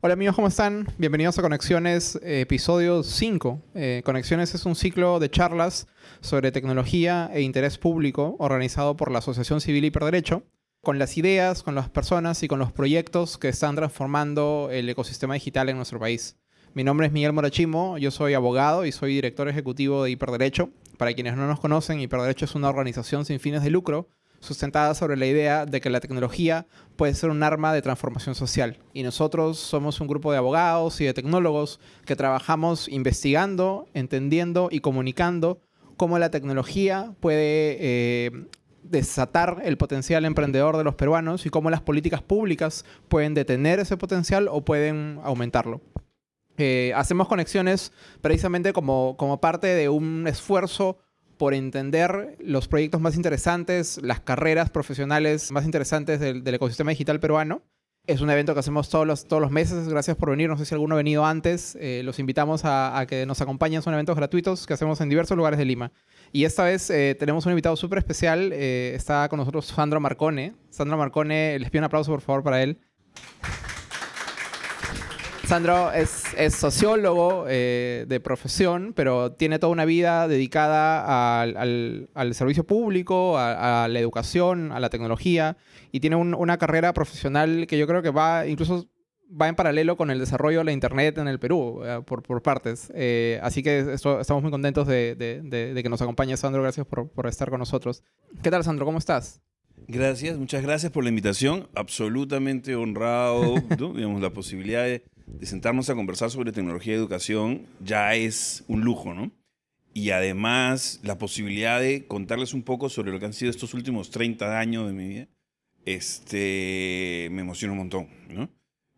Hola amigos, ¿cómo están? Bienvenidos a Conexiones, eh, episodio 5. Eh, Conexiones es un ciclo de charlas sobre tecnología e interés público organizado por la Asociación Civil Hiperderecho, con las ideas, con las personas y con los proyectos que están transformando el ecosistema digital en nuestro país. Mi nombre es Miguel Morachimo, yo soy abogado y soy director ejecutivo de Hiperderecho. Para quienes no nos conocen, Hiperderecho es una organización sin fines de lucro sustentada sobre la idea de que la tecnología puede ser un arma de transformación social. Y nosotros somos un grupo de abogados y de tecnólogos que trabajamos investigando, entendiendo y comunicando cómo la tecnología puede eh, desatar el potencial emprendedor de los peruanos y cómo las políticas públicas pueden detener ese potencial o pueden aumentarlo. Eh, hacemos conexiones precisamente como, como parte de un esfuerzo por entender los proyectos más interesantes, las carreras profesionales más interesantes del, ecosistema digital peruano. Es un evento que hacemos todos los, todos los meses. Gracias por venir. No sé si alguno ha venido antes. Eh, los invitamos a, que nos acompañen. Son eventos gratuitos que hacemos en diversos lugares de Lima. Y esta vez eh, tenemos un invitado súper especial. Eh, está con nosotros Sandro Marcone. Sandro Marcone, les pido un aplauso por favor para él. Sandro es, sociólogo eh, de profesión, pero tiene toda una vida dedicada al, servicio público, a, la educación, a la tecnología, y tiene una carrera profesional que yo creo que va incluso va en paralelo con el desarrollo de la Internet en el Perú, eh, por, partes. Eh, así que estamos muy contentos de, que nos acompañe Sandro. Gracias por, por estar con nosotros. ¿Qué tal, Sandro? ¿Cómo estás? Gracias, muchas gracias por la invitación. Absolutamente honrado, digamos, la posibilidad de de sentarnos a conversar sobre tecnología y educación ya es un lujo, ¿no? Y además la posibilidad de contarles un poco sobre lo que han sido estos últimos 30 años de mi vida, este, me emociona un montón, ¿no?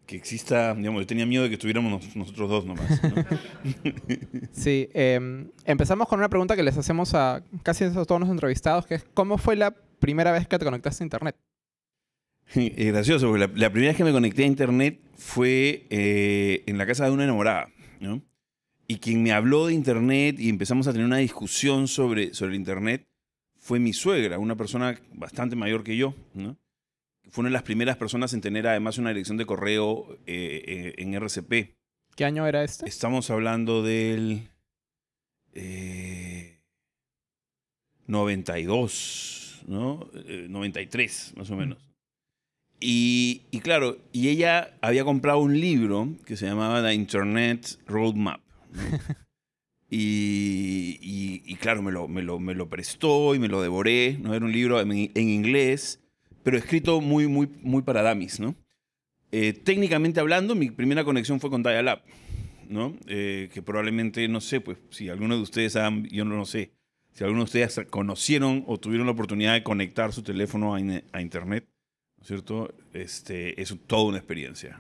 Que exista, digamos, yo tenía miedo de que estuviéramos nosotros dos nomás. ¿no? sí, em, empezamos con una pregunta que les hacemos a casi a todos los entrevistados, que es, ¿cómo fue la primera vez que te conectaste a Internet? Es gracioso, porque la, primera vez que me conecté a internet fue eh, en la casa de una enamorada, ¿no? Y quien me habló de internet y empezamos a tener una discusión sobre, sobre el internet fue mi suegra, una persona bastante mayor que yo, ¿no? Fue una de las primeras personas en tener además una dirección de correo eh, eh, en RCP. ¿Qué año era este? Estamos hablando del 92, ¿no? 93, más o menos. Y, claro, y ella había comprado un libro que se llamaba The Internet Roadmap. y, claro, me lo, me, lo, me lo, prestó y me lo devoré. ¿no? Era un libro en, inglés, pero escrito muy, muy, muy para damis. ¿no? Eh, técnicamente hablando, mi primera conexión fue con Dial-Up. ¿no? Eh, que probablemente, no sé, pues si alguno de ustedes han, yo no lo sé, si alguno de ustedes conocieron o tuvieron la oportunidad de conectar su teléfono a Internet, cierto? Este, es toda una experiencia,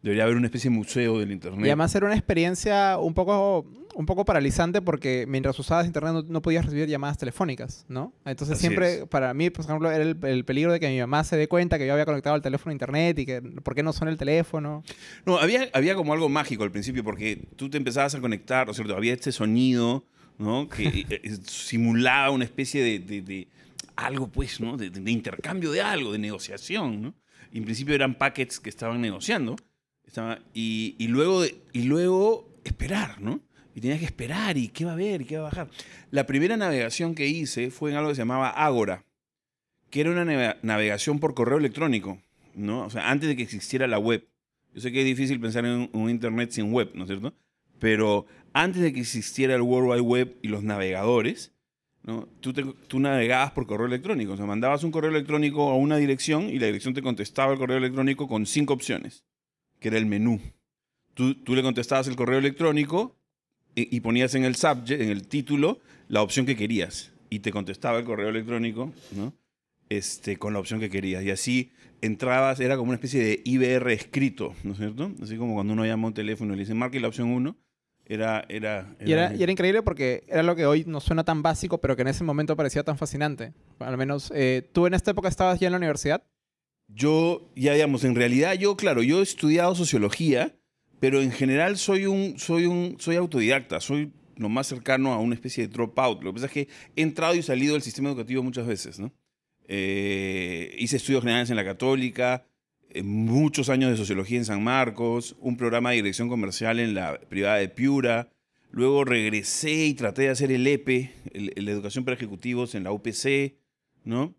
Debería haber una especie de museo del Internet. Y además era una experiencia un poco, un poco paralizante porque mientras usabas Internet no, podías recibir llamadas telefónicas, ¿no? Entonces siempre, para mí, por ejemplo, era el, peligro de que mi mamá se dé cuenta que yo había conectado el teléfono a Internet y que por qué no suena el teléfono. No, había, había como algo mágico al principio porque tú te empezabas a conectar, ¿no cierto? Había este sonido, ¿no? Que eh, eh, simulaba una especie de algo, pues, ¿no? De, intercambio de algo, de negociación, ¿no? en principio eran packets que estaban negociando. y, luego, y luego esperar, ¿no? Y tenías que esperar y qué va a haber y qué va a bajar. La primera navegación que hice fue en algo que se llamaba Agora, que era una navegación por correo electrónico, ¿no? O sea, antes de que existiera la web. Yo sé que es difícil pensar en un internet sin web, ¿no es cierto? Pero antes de que existiera el World Wide Web y los navegadores, Tú, tú navegabas por correo electrónico, o sea, mandabas un correo electrónico a una dirección y la dirección te contestaba el correo electrónico con cinco opciones, que era el menú. Tú, tú le contestabas el correo electrónico y, ponías en el subject, en el título, la opción que querías y te contestaba el correo electrónico, ¿no? Este, con la opción que querías. Y así entrabas, era como una especie de IBR escrito, ¿no es cierto? Así como cuando uno llama a un teléfono y le dice, marque la opción 1 era, era, Y, era, y, era, increíble porque era lo que hoy nos suena tan básico, pero que en ese momento parecía tan fascinante. Al menos, eh, ¿tú en esta época estabas ya en la universidad? Yo, ya digamos, en realidad yo, claro, yo he estudiado sociología, pero en general soy un, soy un, soy autodidacta, soy lo más cercano a una especie de dropout. Lo que pasa es que he entrado y salido del sistema educativo muchas veces, ¿no? Eh, hice estudios generales en la católica, muchos años de sociología en San Marcos, un programa de dirección comercial en la privada de Piura. Luego regresé y traté de hacer el EPE, la educación para ejecutivos en la UPC, ¿no?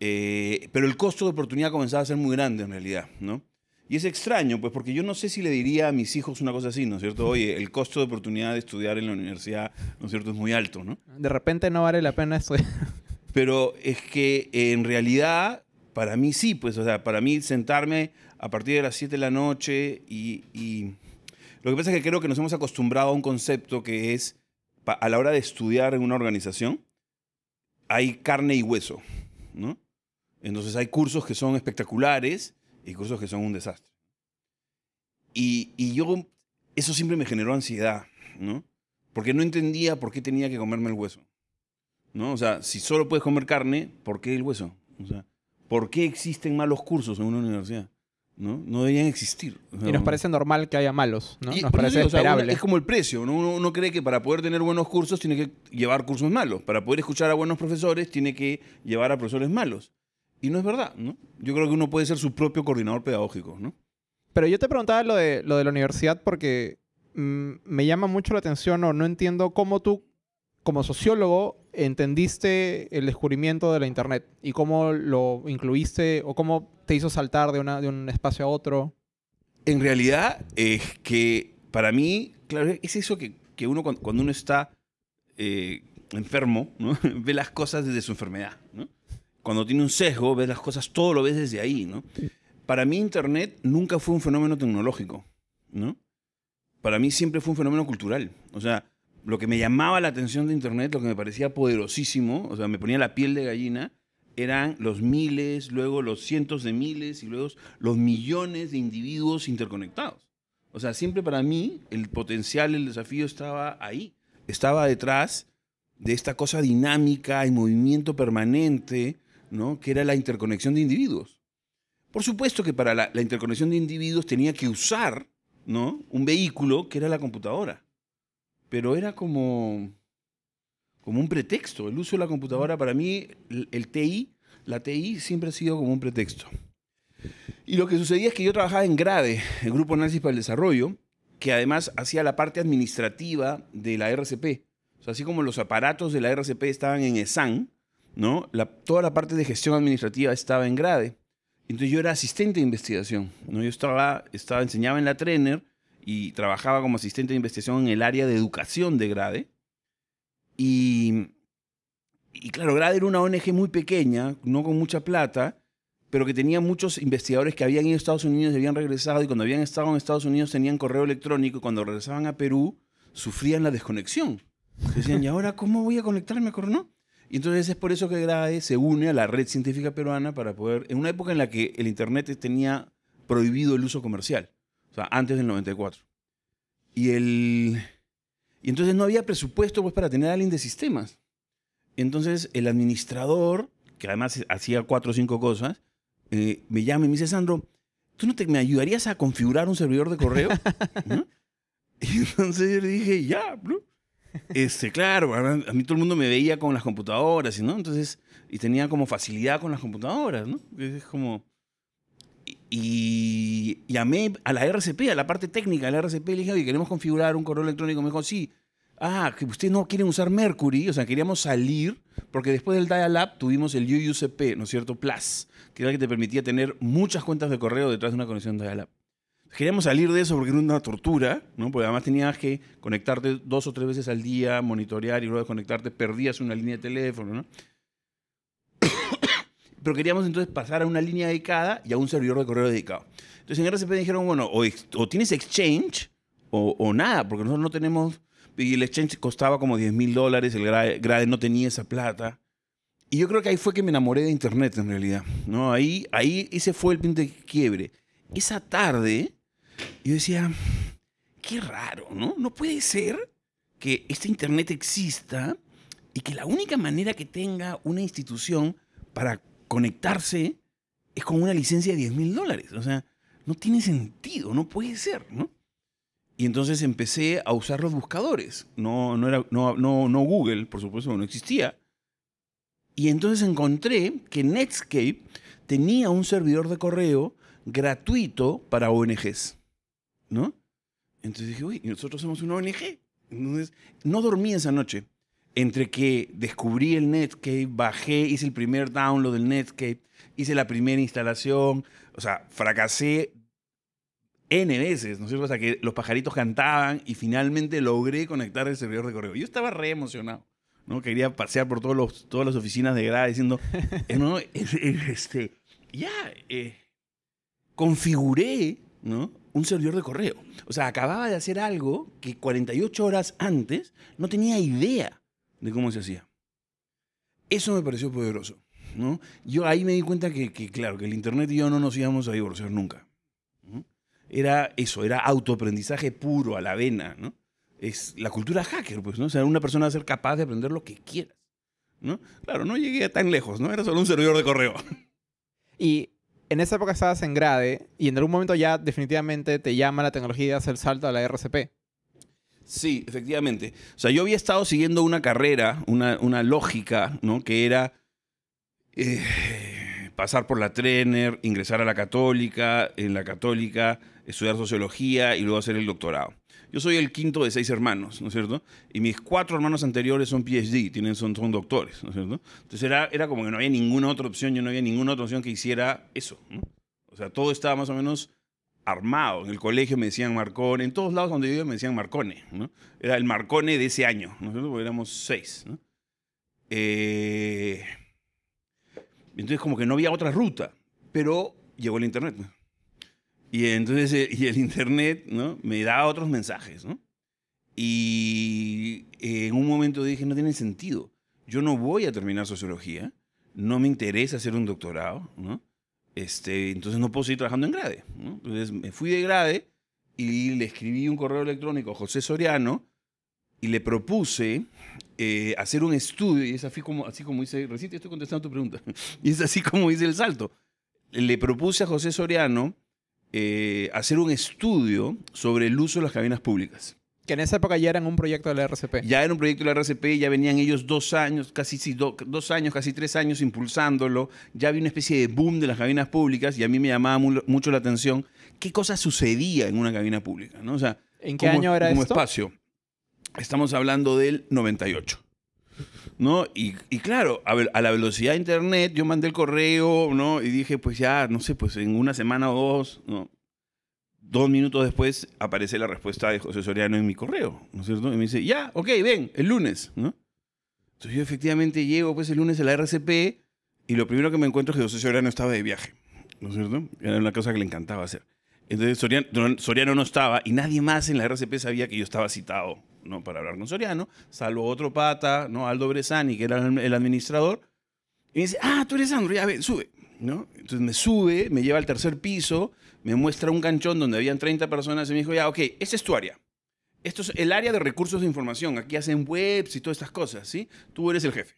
Eh, pero el costo de oportunidad comenzaba a ser muy grande en realidad, ¿no? Y es extraño, pues, porque yo no sé si le diría a mis hijos una cosa así, ¿no es cierto? Oye, el costo de oportunidad de estudiar en la universidad, ¿no es cierto?, es muy alto, ¿no? De repente no vale la pena estudiar. Pero es que en realidad, para mí sí, pues, o sea, para mí sentarme a partir de las 7 de la noche y, y- Lo que pasa es que creo que nos hemos acostumbrado a un concepto que es, a la hora de estudiar en una organización, hay carne y hueso, ¿no? Entonces hay cursos que son espectaculares y cursos que son un desastre. Y, y yo, eso siempre me generó ansiedad, ¿no? Porque no entendía por qué tenía que comerme el hueso. ¿no? O sea, si solo puedes comer carne, ¿por qué el hueso? O sea, ¿por qué existen malos cursos en una universidad? ¿No? No deberían existir. O sea, Y nos parece normal que haya malos, ¿no? y Nos parece digo, o sea, uno- esperable. es como el precio. ¿no? Uno, uno cree que para poder tener buenos cursos tiene que llevar cursos malos. Para poder escuchar a buenos profesores tiene que llevar a profesores malos. Y no es verdad, ¿no? Yo creo que uno puede ser su propio coordinador pedagógico, ¿no? Pero yo te preguntaba lo de, lo de la universidad porque mm, me llama mucho la atención o no entiendo cómo tú, como sociólogo, entendiste el descubrimiento de la Internet y cómo lo incluiste o cómo te hizo saltar de, una, de un espacio a otro. En realidad es que para mí, claro, es eso que, que uno cuando, uno está eh, enfermo, ¿no? ve las cosas desde su enfermedad. ¿no? Cuando tiene un sesgo, ve las cosas, todo lo ves desde ahí. ¿no? Para mí Internet nunca fue un fenómeno tecnológico. ¿no? Para mí siempre fue un fenómeno cultural. O sea, lo que me llamaba la atención de Internet, lo que me parecía poderosísimo, o sea, me ponía la piel de gallina, eran los miles, luego los cientos de miles y luego los millones de individuos interconectados. O sea, siempre para mí el potencial, el desafío estaba ahí. Estaba detrás de esta cosa dinámica y movimiento permanente, ¿no? Que era la interconexión de individuos. Por supuesto que para la, la interconexión de individuos tenía que usar, ¿no? Un vehículo que era la computadora. Pero era como, como un pretexto. El uso de la computadora para mí, el, TI, la TI siempre ha sido como un pretexto. Y lo que sucedía es que yo trabajaba en GRADE, el Grupo Análisis para el Desarrollo, que además hacía la parte administrativa de la RCP. Así como los aparatos de la RCP estaban en ESAN, ¿no? Toda la parte de gestión administrativa estaba en GRADE. Entonces yo era asistente de investigación, ¿no? Yo estaba, estaba, enseñaba en la Trainer y trabajaba como asistente de investigación en el área de educación de GRADE. Y, y claro, GRADE era una ONG muy pequeña, no con mucha plata, pero que tenía muchos investigadores que habían ido a Estados Unidos y habían regresado, y cuando habían estado en Estados Unidos tenían correo electrónico, y cuando regresaban a Perú sufrían la desconexión. Decían, ¿y ahora cómo voy a conectarme con no? Y entonces es por eso que GRADE se une a la red científica peruana para poder, en una época en la que el Internet tenía prohibido el uso comercial, sea, antes del 94. Y, el, y entonces no había presupuesto pues, para tener a alguien de sistemas. Entonces el administrador, que además hacía cuatro o cinco cosas, eh, me llama y me dice, Sandro, ¿tú no te, me ayudarías a configurar un servidor de correo? ¿No? Y entonces yo le dije, ya, bro. Este, claro, a a mí todo el mundo me veía con las computadoras, ¿no? Entonces, y tenía como facilidad con las computadoras, ¿no? Es como... Y llamé a la RCP, a la parte técnica de la RCP, le dije, oye, queremos configurar un correo electrónico. Me sí. Ah, que ustedes no quieren usar Mercury, o sea, queríamos salir, porque después del Dial-Up tuvimos el UUCP, ¿no es cierto? Plus, que era el que te permitía tener muchas cuentas de correo detrás de una conexión Dial-Up. Queríamos salir de eso porque era una tortura, ¿no? Porque además tenías que conectarte dos o tres veces al día, monitorear y luego de conectarte perdías una línea de teléfono, ¿no? Pero queríamos entonces pasar a una línea dedicada y a un servidor de correo dedicado. Entonces en RCP dijeron, bueno, o, o tienes Exchange o, o nada, porque nosotros no tenemos... Y el Exchange costaba como 10 mil dólares, el Grade, Grade no tenía esa plata. Y yo creo que ahí fue que me enamoré de Internet en realidad. ¿no? Ahí, ahí ese fue el punto de quiebre. Esa tarde yo decía, qué raro, ¿no? No puede ser que este Internet exista y que la única manera que tenga una institución para conectarse es con una licencia de 10 mil dólares. O sea, no tiene sentido, no puede ser, ¿no? Y entonces empecé a usar los buscadores. No, no, era, no, no, no Google, por supuesto, no existía. Y entonces encontré que Netscape tenía un servidor de correo gratuito para ONGs, ¿no? Entonces dije, uy, ¿y nosotros somos una ONG? Entonces, no dormí esa noche. Entre que descubrí el Netscape, bajé, hice el primer download del Netscape, hice la primera instalación, o sea, fracasé N veces, ¿no es cierto? O sea, que los pajaritos cantaban y finalmente logré conectar el servidor de correo. Yo estaba re emocionado, ¿no? Quería pasear por todos los, todas las oficinas de grada diciendo, no, este, ya, eh, configuré, ¿no? Un servidor de correo. O sea, acababa de hacer algo que 48 horas antes no tenía idea de cómo se hacía. Eso me pareció poderoso, ¿no? Yo ahí me di cuenta que, claro, que el Internet y yo no nos íbamos a divorciar nunca era eso, era autoaprendizaje puro, a la vena, ¿no? Es la cultura hacker, pues, ¿no? O sea, una persona va a ser capaz de aprender lo que quieras, ¿no? Claro, no llegué tan lejos, ¿no? Era solo un servidor de correo. Y en esa época estabas en grade y en algún momento ya definitivamente te llama la tecnología y hace el salto a la RCP. Sí, efectivamente. O sea, yo había estado siguiendo una carrera, una, una lógica, ¿no? Que era... Eh, pasar por la Trener, ingresar a la católica, en la católica estudiar sociología y luego hacer el doctorado. Yo soy el quinto de seis hermanos, ¿no es cierto? Y mis cuatro hermanos anteriores son PhD, tienen, son, doctores, ¿no es cierto? Entonces era, era como que no había ninguna otra opción, yo no había ninguna otra opción que hiciera eso, ¿no? O sea, todo estaba más o menos armado. En el colegio me decían Marcone, en todos lados donde yo iba me decían Marcone. Era el Marcone de ese año, ¿no es cierto? Porque éramos seis, ¿no? Eh entonces como que no había otra ruta, pero llegó el Internet. Y entonces eh, y el Internet ¿no? me da otros mensajes. ¿no? Y en un momento dije, no tiene sentido. Yo no voy a terminar sociología, no me interesa hacer un doctorado, ¿no? Este, entonces no puedo seguir trabajando en grade. Entonces me fui de grade y le escribí un correo electrónico a José Soriano y le propuse eh, hacer un estudio, y es así como, así como dice, recién estoy contestando tu pregunta, y es así como dice el salto. Le propuse a José Soriano eh, hacer un estudio sobre el uso de las cabinas públicas. Que en esa época ya eran un proyecto de la RCP. Ya era un proyecto de la RCP, ya venían ellos dos años, casi sí, dos años, casi tres años impulsándolo. Ya había una especie de boom de las cabinas públicas y a mí me llamaba mucho la atención qué cosa sucedía en una cabina pública. ¿no? O sea, ¿En qué año era como esto? espacio. Estamos hablando del 98. ¿No? Y, claro, a, a, la velocidad de internet, yo mandé el correo, ¿no? Y dije, pues ya, no sé, pues en una semana o dos, ¿no? Dos minutos después aparece la respuesta de José Soriano en mi correo, ¿no es cierto? Y me dice, ya, ok, ven, el lunes, ¿no? Entonces yo efectivamente llego pues el lunes a la RCP y lo primero que me encuentro es que José Soriano estaba de viaje, ¿no es cierto? Era una cosa que le encantaba hacer. Entonces Soriano, Soriano no estaba y nadie más en la RCP sabía que yo estaba citado ¿no? para hablar con Soriano, salvo otro pata, ¿no? Aldo Bresani, que era el administrador, y me dice, ah, tú eres Sandro, ya ve, sube. ¿no? Entonces me sube, me lleva al tercer piso, me muestra un canchón donde habían 30 personas y me dijo, ya, ok, esa es tu área. Esto es el área de recursos de información. Aquí hacen webs y todas estas cosas, ¿sí? Tú eres el jefe.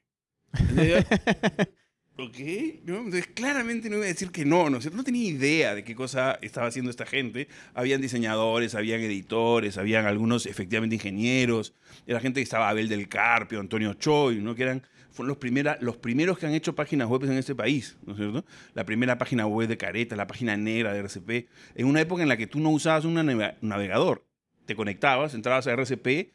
¿Ok? Entonces, claramente no iba a decir que no, ¿no? no tenía idea de qué cosa estaba haciendo esta gente. Habían diseñadores, habían editores, habían algunos efectivamente ingenieros. Era gente que estaba Abel del Carpio, Antonio Choi, ¿no? Que eran fueron los, los primeros que han hecho páginas web en este país, ¿no es cierto? La primera página web de Careta, la página negra de RCP, en una época en la que tú no usabas un navegador. Te conectabas, entrabas a RCP,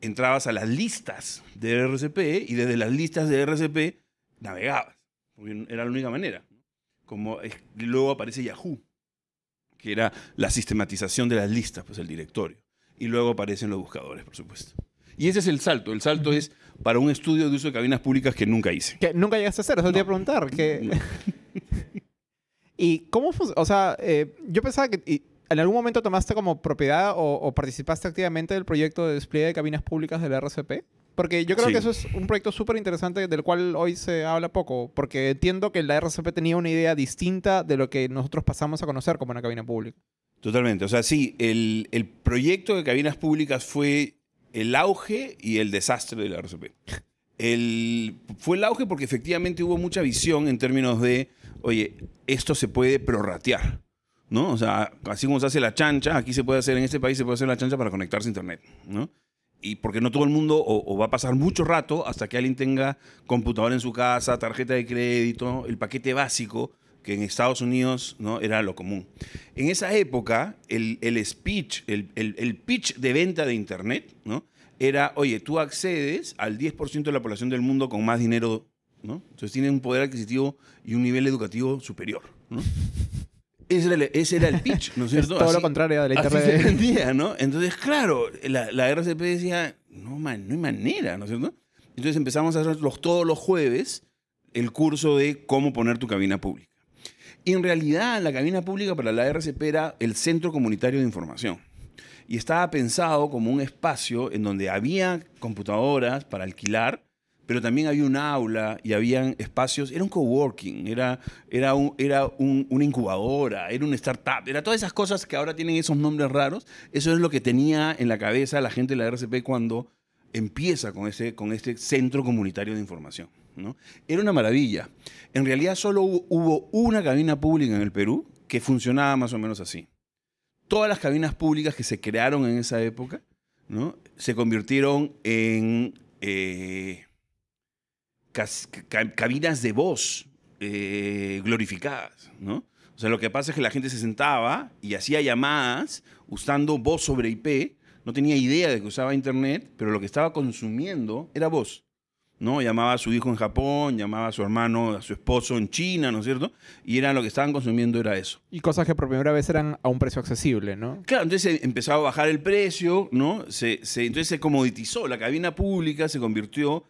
entrabas a las listas de RCP y desde las listas de RCP navegabas porque era la única manera. Como luego aparece Yahoo, que era la sistematización de las listas, pues el directorio. Y luego aparecen los buscadores, por supuesto. Y ese es el salto. El salto es para un estudio de uso de cabinas públicas que nunca hice. Que nunca llegaste a hacer, eso te iba a preguntar. Que... ¿Y cómo O sea, eh, yo pensaba que en algún momento tomaste como propiedad o, o, participaste activamente del proyecto de despliegue de cabinas públicas de la RCP. Porque yo creo que eso es un proyecto súper interesante del cual hoy se habla poco, porque entiendo que la RCP tenía una idea distinta de lo que nosotros pasamos a conocer como una cabina pública. Totalmente. O sea, sí, el, el proyecto de cabinas públicas fue el auge y el desastre de la RCP. El, fue el auge porque efectivamente hubo mucha visión en términos de, oye, esto se puede prorratear. ¿no? O sea, así como se hace la chancha, aquí se puede hacer, en este país se puede hacer la chancha para conectarse a Internet, ¿no? Y porque no todo el mundo, o, va a pasar mucho rato hasta que alguien tenga computadora en su casa, tarjeta de crédito, el paquete básico, que en Estados Unidos ¿no? era lo común. En esa época, el, el speech, el, el- el pitch de venta de Internet, ¿no? era, oye, tú accedes al 10% de la población del mundo con más dinero, ¿no? Entonces tienen un poder adquisitivo y un nivel educativo superior, ¿no? Ese era, el, ese era el pitch, ¿no es Es cierto? todo lo Así- contrario de la así internet. se vendía, ¿no? Entonces, claro, la, la RCP decía, no, man, no hay manera, ¿no es cierto? Entonces empezamos a hacer los, todos los jueves el curso de cómo poner tu cabina pública. Y en realidad la cabina pública para la RCP era el Centro Comunitario de Información. Y estaba pensado como un espacio en donde había computadoras para alquilar, pero también había un aula y habían espacios, era un coworking, era, era, era un- una incubadora, era un startup, era todas esas cosas que ahora tienen esos nombres raros. Eso es lo que tenía en la cabeza la gente de la RCP cuando empieza con, ese, con este centro comunitario de información. ¿no? Era una maravilla. En realidad solo hubo, una cabina pública en el Perú que funcionaba más o menos así. Todas las cabinas públicas que se crearon en esa época ¿no? se convirtieron en eh, cabinas de voz eh, glorificadas. ¿no? O sea, lo que pasa es que la gente se sentaba y hacía llamadas usando voz sobre IP. No tenía idea de que usaba Internet, pero lo que estaba consumiendo era voz. ¿no? Llamaba a su hijo en Japón, llamaba a su hermano, a su esposo en China, ¿no es cierto? Y era lo que estaban consumiendo era eso. Y cosas que por primera vez eran a un precio accesible, ¿no? Claro, entonces empezó a bajar el precio, ¿no? Se, se- entonces se comoditizó. La cabina pública se convirtió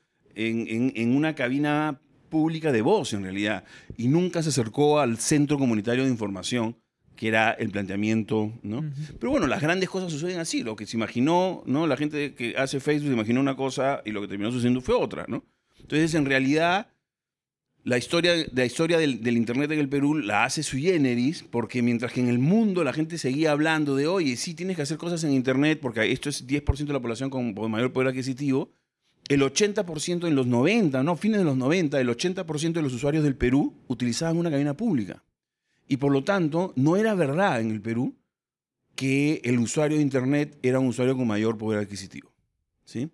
en, en- en una cabina pública de voz, en realidad. Y nunca se acercó al centro comunitario de información, que era el planteamiento, ¿no? Pero bueno, las grandes cosas suceden así. Lo que se imaginó, ¿no? La gente que hace Facebook se imaginó una cosa y lo que terminó sucediendo fue otra, ¿no? Entonces, en realidad, la historia, la historia del, del Internet en el Perú la hace sui generis, porque mientras que en el mundo la gente seguía hablando de, oye, sí, tienes que hacer cosas en Internet, porque esto es 10% de la población con mayor poder adquisitivo, el 80% en los 90, no, fines de los 90, el 80% de los usuarios del Perú utilizaban una cabina pública. Y por lo tanto, no era verdad en el Perú que el usuario de Internet era un usuario con mayor poder adquisitivo. ¿sí?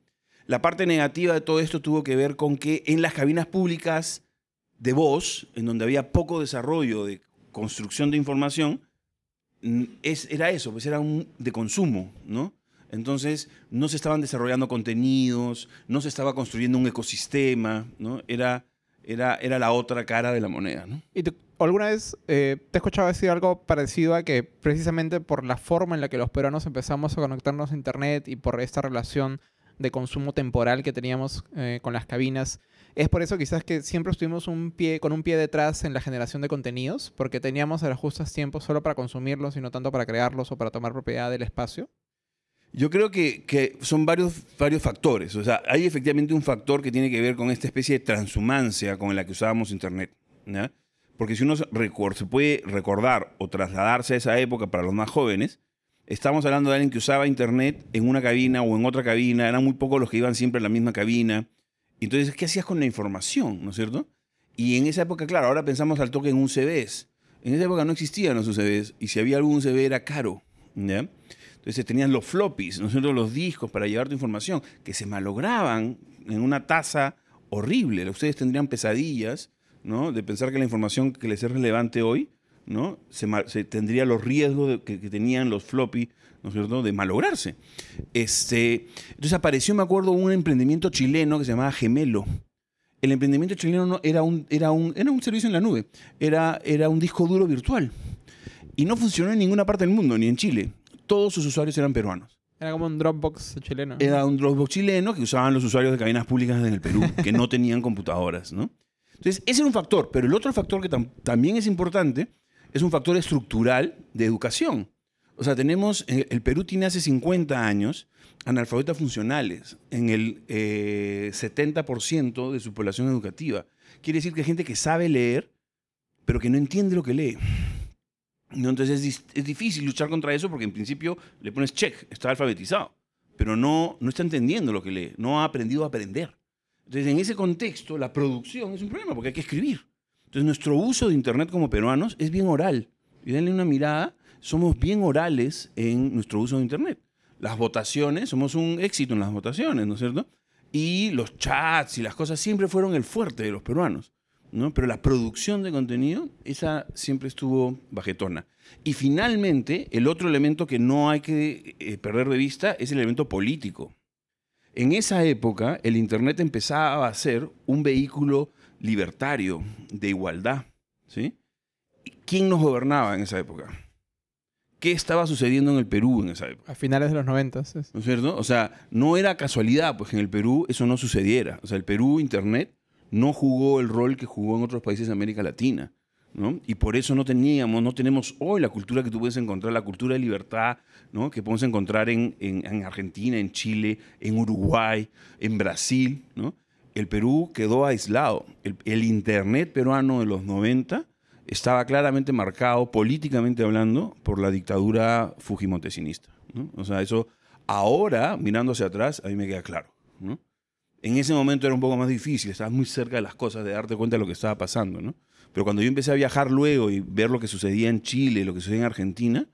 La parte negativa de todo esto tuvo que ver con que en las cabinas públicas de voz, en donde había poco desarrollo de construcción de información, es, era eso, pues era un de consumo, ¿no? Entonces, no se estaban desarrollando contenidos, no se estaba construyendo un ecosistema, ¿no? Era, era, era la otra cara de la moneda, ¿no? ¿Y alguna vez eh, te he escuchado decir algo parecido a que precisamente por la forma en la que los peruanos empezamos a conectarnos a Internet y por esta relación de consumo temporal que teníamos eh, con las cabinas, es por eso quizás que siempre estuvimos un pie, con un pie detrás en la generación de contenidos, porque teníamos a los justos tiempos solo para consumirlos y no tanto para crearlos o para tomar propiedad del espacio. Yo creo que, que son varios, varios factores. O sea, hay efectivamente un factor que tiene que ver con esta especie de transhumancia con la que usábamos Internet. ¿ya? Porque si uno se puede recordar o trasladarse a esa época para los más jóvenes, estamos hablando de alguien que usaba Internet en una cabina o en otra cabina. Eran muy pocos los que iban siempre en la misma cabina. Entonces, ¿qué hacías con la información? ¿No es cierto? Y en esa época, claro, ahora pensamos al toque en un CVs. En esa época no existían los UCBs y si había algún CV era caro. ¿ya? Entonces tenías los floppies, ¿no cierto? Los discos para llevar tu información, que se malograban en una tasa horrible. Ustedes tendrían pesadillas, ¿no? De pensar que la información que les es relevante hoy, ¿no? Se, tendría los riesgos que tenían los floppy, ¿no es cierto? De malograrse. Este, entonces apareció, me acuerdo, un emprendimiento chileno que se llamaba Gemelo. El emprendimiento chileno no, era, un, era, un, era un servicio en la nube, era, era un disco duro virtual. Y no funcionó en ninguna parte del mundo, ni en Chile. Todos sus usuarios eran peruanos. Era como un Dropbox chileno. Era un Dropbox chileno que usaban los usuarios de cabinas públicas en el Perú, que no tenían computadoras, ¿no? Entonces, ese era un factor. Pero el otro factor que tam- también es importante es un factor estructural de educación. O sea, tenemos, eh, el Perú tiene hace 50 años analfabetas funcionales en el eh, 70% de su población educativa. Quiere decir que hay gente que sabe leer, pero que no entiende lo que lee. ¿No? Entonces es, difícil luchar contra eso porque en principio le pones check, está alfabetizado, pero no, no está entendiendo lo que lee, no ha aprendido a aprender. Entonces en ese contexto la producción es un problema porque hay que escribir. Entonces nuestro uso de Internet como peruanos es bien oral. Y denle una mirada, somos bien orales en nuestro uso de Internet. Las votaciones, somos un éxito en las votaciones, ¿no es cierto? Y los chats y las cosas siempre fueron el fuerte de los peruanos. ¿No? Pero la producción de contenido, esa siempre estuvo bajetona. Y finalmente, el otro elemento que no hay que eh, perder de vista es el elemento político. En esa época, el Internet empezaba a ser un vehículo libertario, de igualdad. ¿sí? ¿Quién nos gobernaba en esa época? ¿Qué estaba sucediendo en el Perú en esa época? A finales de los 90. sí. ¿No es cierto? O sea, no era casualidad, pues que en el Perú eso no sucediera. O sea, el Perú, Internet, no jugó el rol que jugó en otros países de América Latina. ¿no? Y por eso no teníamos, no tenemos hoy la cultura que tú puedes encontrar, la cultura de libertad, ¿no? Que podemos encontrar en, en- en Argentina, en Chile, en Uruguay, en Brasil. El Perú quedó aislado. El, Internet peruano de los 90 estaba claramente marcado, políticamente hablando, por la dictadura fujimotesinista. O sea, eso ahora, mirando hacia atrás, a mí me queda claro, ¿no? En ese momento era un poco más difícil, estabas muy cerca de las cosas, de darte cuenta de lo que estaba pasando, ¿no? Pero cuando yo empecé a viajar luego y ver lo que sucedía en Chile, lo que sucedía en Argentina,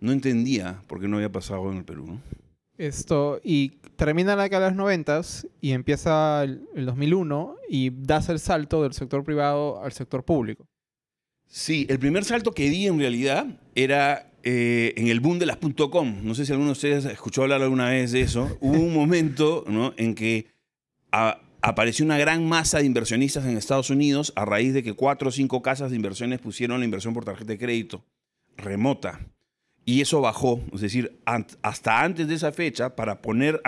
no entendía por qué no había pasado en el Perú, ¿no? Esto, y termina la década de los 90 y empieza el, el 2001 y das el salto del sector privado al sector público. Sí, el primer salto que di en realidad era eh, en el boom de las .com. No sé si alguno de ustedes escuchó hablar alguna vez de eso. Hubo un momento ¿no? en que a- apareció una gran masa de inversionistas en Estados Unidos a raíz de que cuatro o cinco casas de inversiones pusieron la inversión por tarjeta de crédito remota. Y eso bajó. Es decir, hasta antes de esa fecha, para poner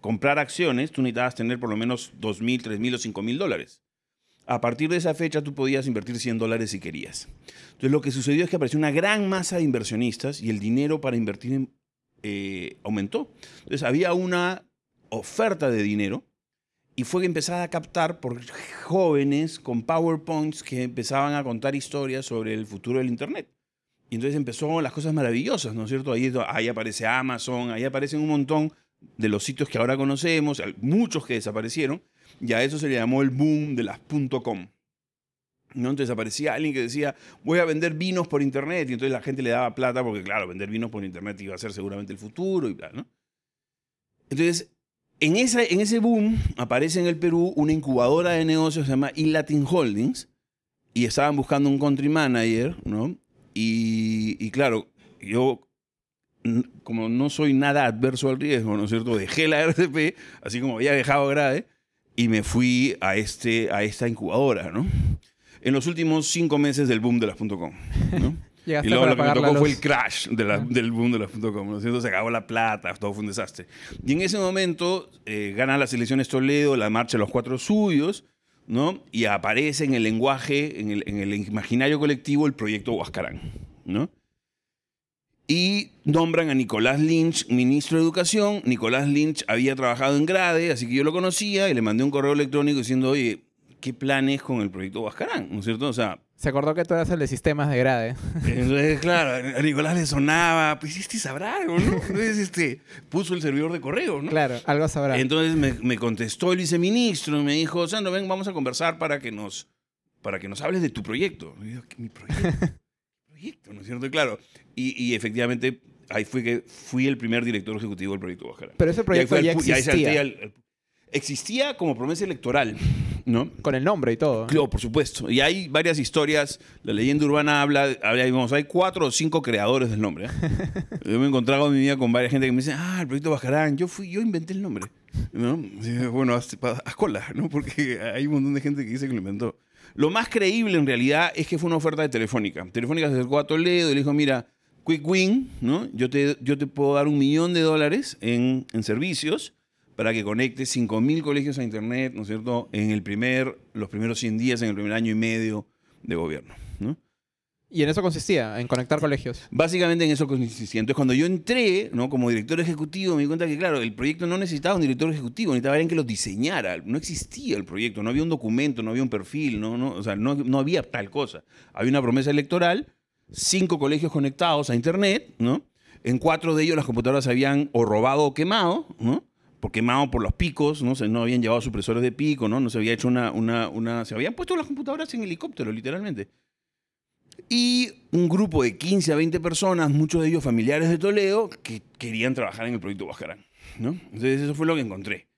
comprar acciones, tú necesitabas tener por lo menos 2.000, 3.000 o 5.000 dólares. A partir de esa fecha tú podías invertir 100 dólares si querías. Entonces lo que sucedió es que apareció una gran masa de inversionistas y el dinero para invertir eh, aumentó. Entonces había una oferta de dinero y fue que empezaba a captar por jóvenes con PowerPoints que empezaban a contar historias sobre el futuro del Internet. Y entonces empezó las cosas maravillosas, ¿no es cierto? Ahí, ahí aparece Amazon, ahí aparecen un montón de los sitios que ahora conocemos, muchos que desaparecieron, y a eso se le llamó el boom de las .com. ¿no? Entonces aparecía alguien que decía, voy a vender vinos por internet, y entonces la gente le daba plata porque, claro, vender vinos por internet iba a ser seguramente el futuro y bla, ¿no? Entonces, en, esa, en ese boom aparece en el Perú una incubadora de negocios se llama Ilatin Holdings, y estaban buscando un country manager, ¿no? Y, y claro, yo como no soy nada adverso al riesgo, ¿no es cierto? Dejé la RCP, así como había dejado grave, y me fui a, este, a esta incubadora, ¿no? En los últimos cinco meses del boom de las .com, ¿no? Llegaste Y luego para lo que me pagar la tocó fue el crash de la- del boom de las .com, ¿no es cierto? Se acabó la plata, todo fue un desastre. Y en ese momento eh, ganan las elecciones Toledo, la marcha de los cuatro suyos, ¿no? Y aparece en el lenguaje, en el, en el imaginario colectivo, el proyecto Huascarán, ¿no? Y nombran a Nicolás Lynch ministro de Educación. Nicolás Lynch había trabajado en Grade, así que yo lo conocía y le mandé un correo electrónico diciendo, oye, ¿qué planes con el proyecto Huascarán? ¿No es cierto? O sea, Se acordó que tú eras el de sistemas de grade. entonces, claro, a Nicolás le sonaba, pues este sabrá algo, ¿no? Entonces, este, puso el servidor de correo, ¿no? Claro, algo sabrá. Entonces me, me contestó el viceministro y me dijo, Sandro, ven, vamos a conversar para que nos, para que nos hables de tu proyecto. Y yo, ¿qué, mi proyecto? proyecto, ¿no es cierto? Claro, y, y efectivamente ahí fue que fui el primer director ejecutivo del proyecto Guajará. Pero ese proyecto Y ahí ya el pu- y ahí salté existía. al- existía como promesa electoral, ¿no? Con el nombre y todo. Claro, por supuesto. Y hay varias historias. La leyenda urbana habla, habla digamos, hay cuatro o cinco creadores del nombre. ¿eh? Yo me he encontrado en mi vida con varias gente que me dice, ah, el proyecto Bajarán, yo fui, yo inventé el nombre. ¿No? Bueno, haz, haz cola, ¿no? Porque hay un montón de gente que dice que lo inventó. Lo más creíble en realidad es que fue una oferta de Telefónica. Telefónica se acercó a Toledo y le dijo, mira, Quick Win, ¿no? Yo te, yo te puedo dar un millón de dólares en, en servicios para que conectes 5.000 colegios a Internet, ¿no es cierto?, en el primer, los primeros 100 días, en el primer año y medio de gobierno, ¿no? Y en eso consistía, en conectar colegios. Básicamente en eso consistía. Entonces, cuando yo entré, ¿no? Como director ejecutivo, me di cuenta que, claro, el proyecto no necesitaba un director ejecutivo, necesitaba alguien que lo diseñara. No existía el proyecto, no había un documento, no había un perfil, no, no, o sea, no, no había tal cosa. Había una promesa electoral, cinco colegios conectados a Internet, ¿no? En cuatro de ellos las computadoras se habían o robado o quemado, ¿no? Por quemado por los picos, ¿no? No habían llevado supresores de pico, ¿no? No se había hecho una, una, una... Se habían puesto las computadoras en helicóptero, literalmente. Y un grupo de 15 a 20 personas, muchos de ellos familiares de Toledo, que querían trabajar en el proyecto Bajarán. ¿no? Entonces eso fue lo que encontré.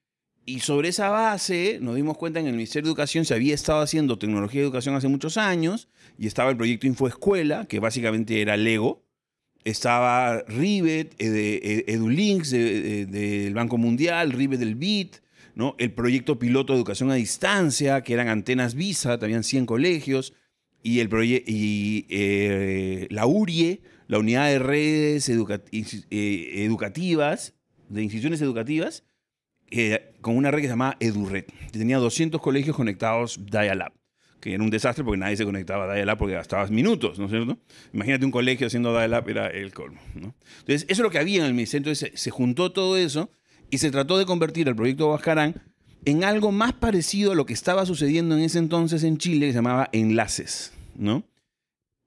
Y sobre esa base nos dimos cuenta que en el Ministerio de Educación se había estado haciendo tecnología de educación hace muchos años y estaba el proyecto Infoescuela, que básicamente era Lego. Estaba Rivet, eh, eh, EduLinks de- de- del Banco Mundial, Rivet del BIT, ¿no? el proyecto piloto de educación a distancia, que eran antenas Visa, habían 100 colegios, y, el y eh, la URIE, la Unidad de Redes Educativas, de instituciones educativas, con una red que se llamaba EduRed. que Tenía 200 colegios conectados Dial-Up, que era un desastre porque nadie se conectaba a Dial-Up porque gastabas minutos, ¿no es cierto? Imagínate un colegio haciendo Dial-Up, era el colmo. Entonces, eso es lo que había en el ministerio. Entonces, se, juntó todo eso y se trató de convertir el proyecto Huascarán en algo más parecido a lo que estaba sucediendo en ese entonces en Chile, que se llamaba Enlaces, ¿no?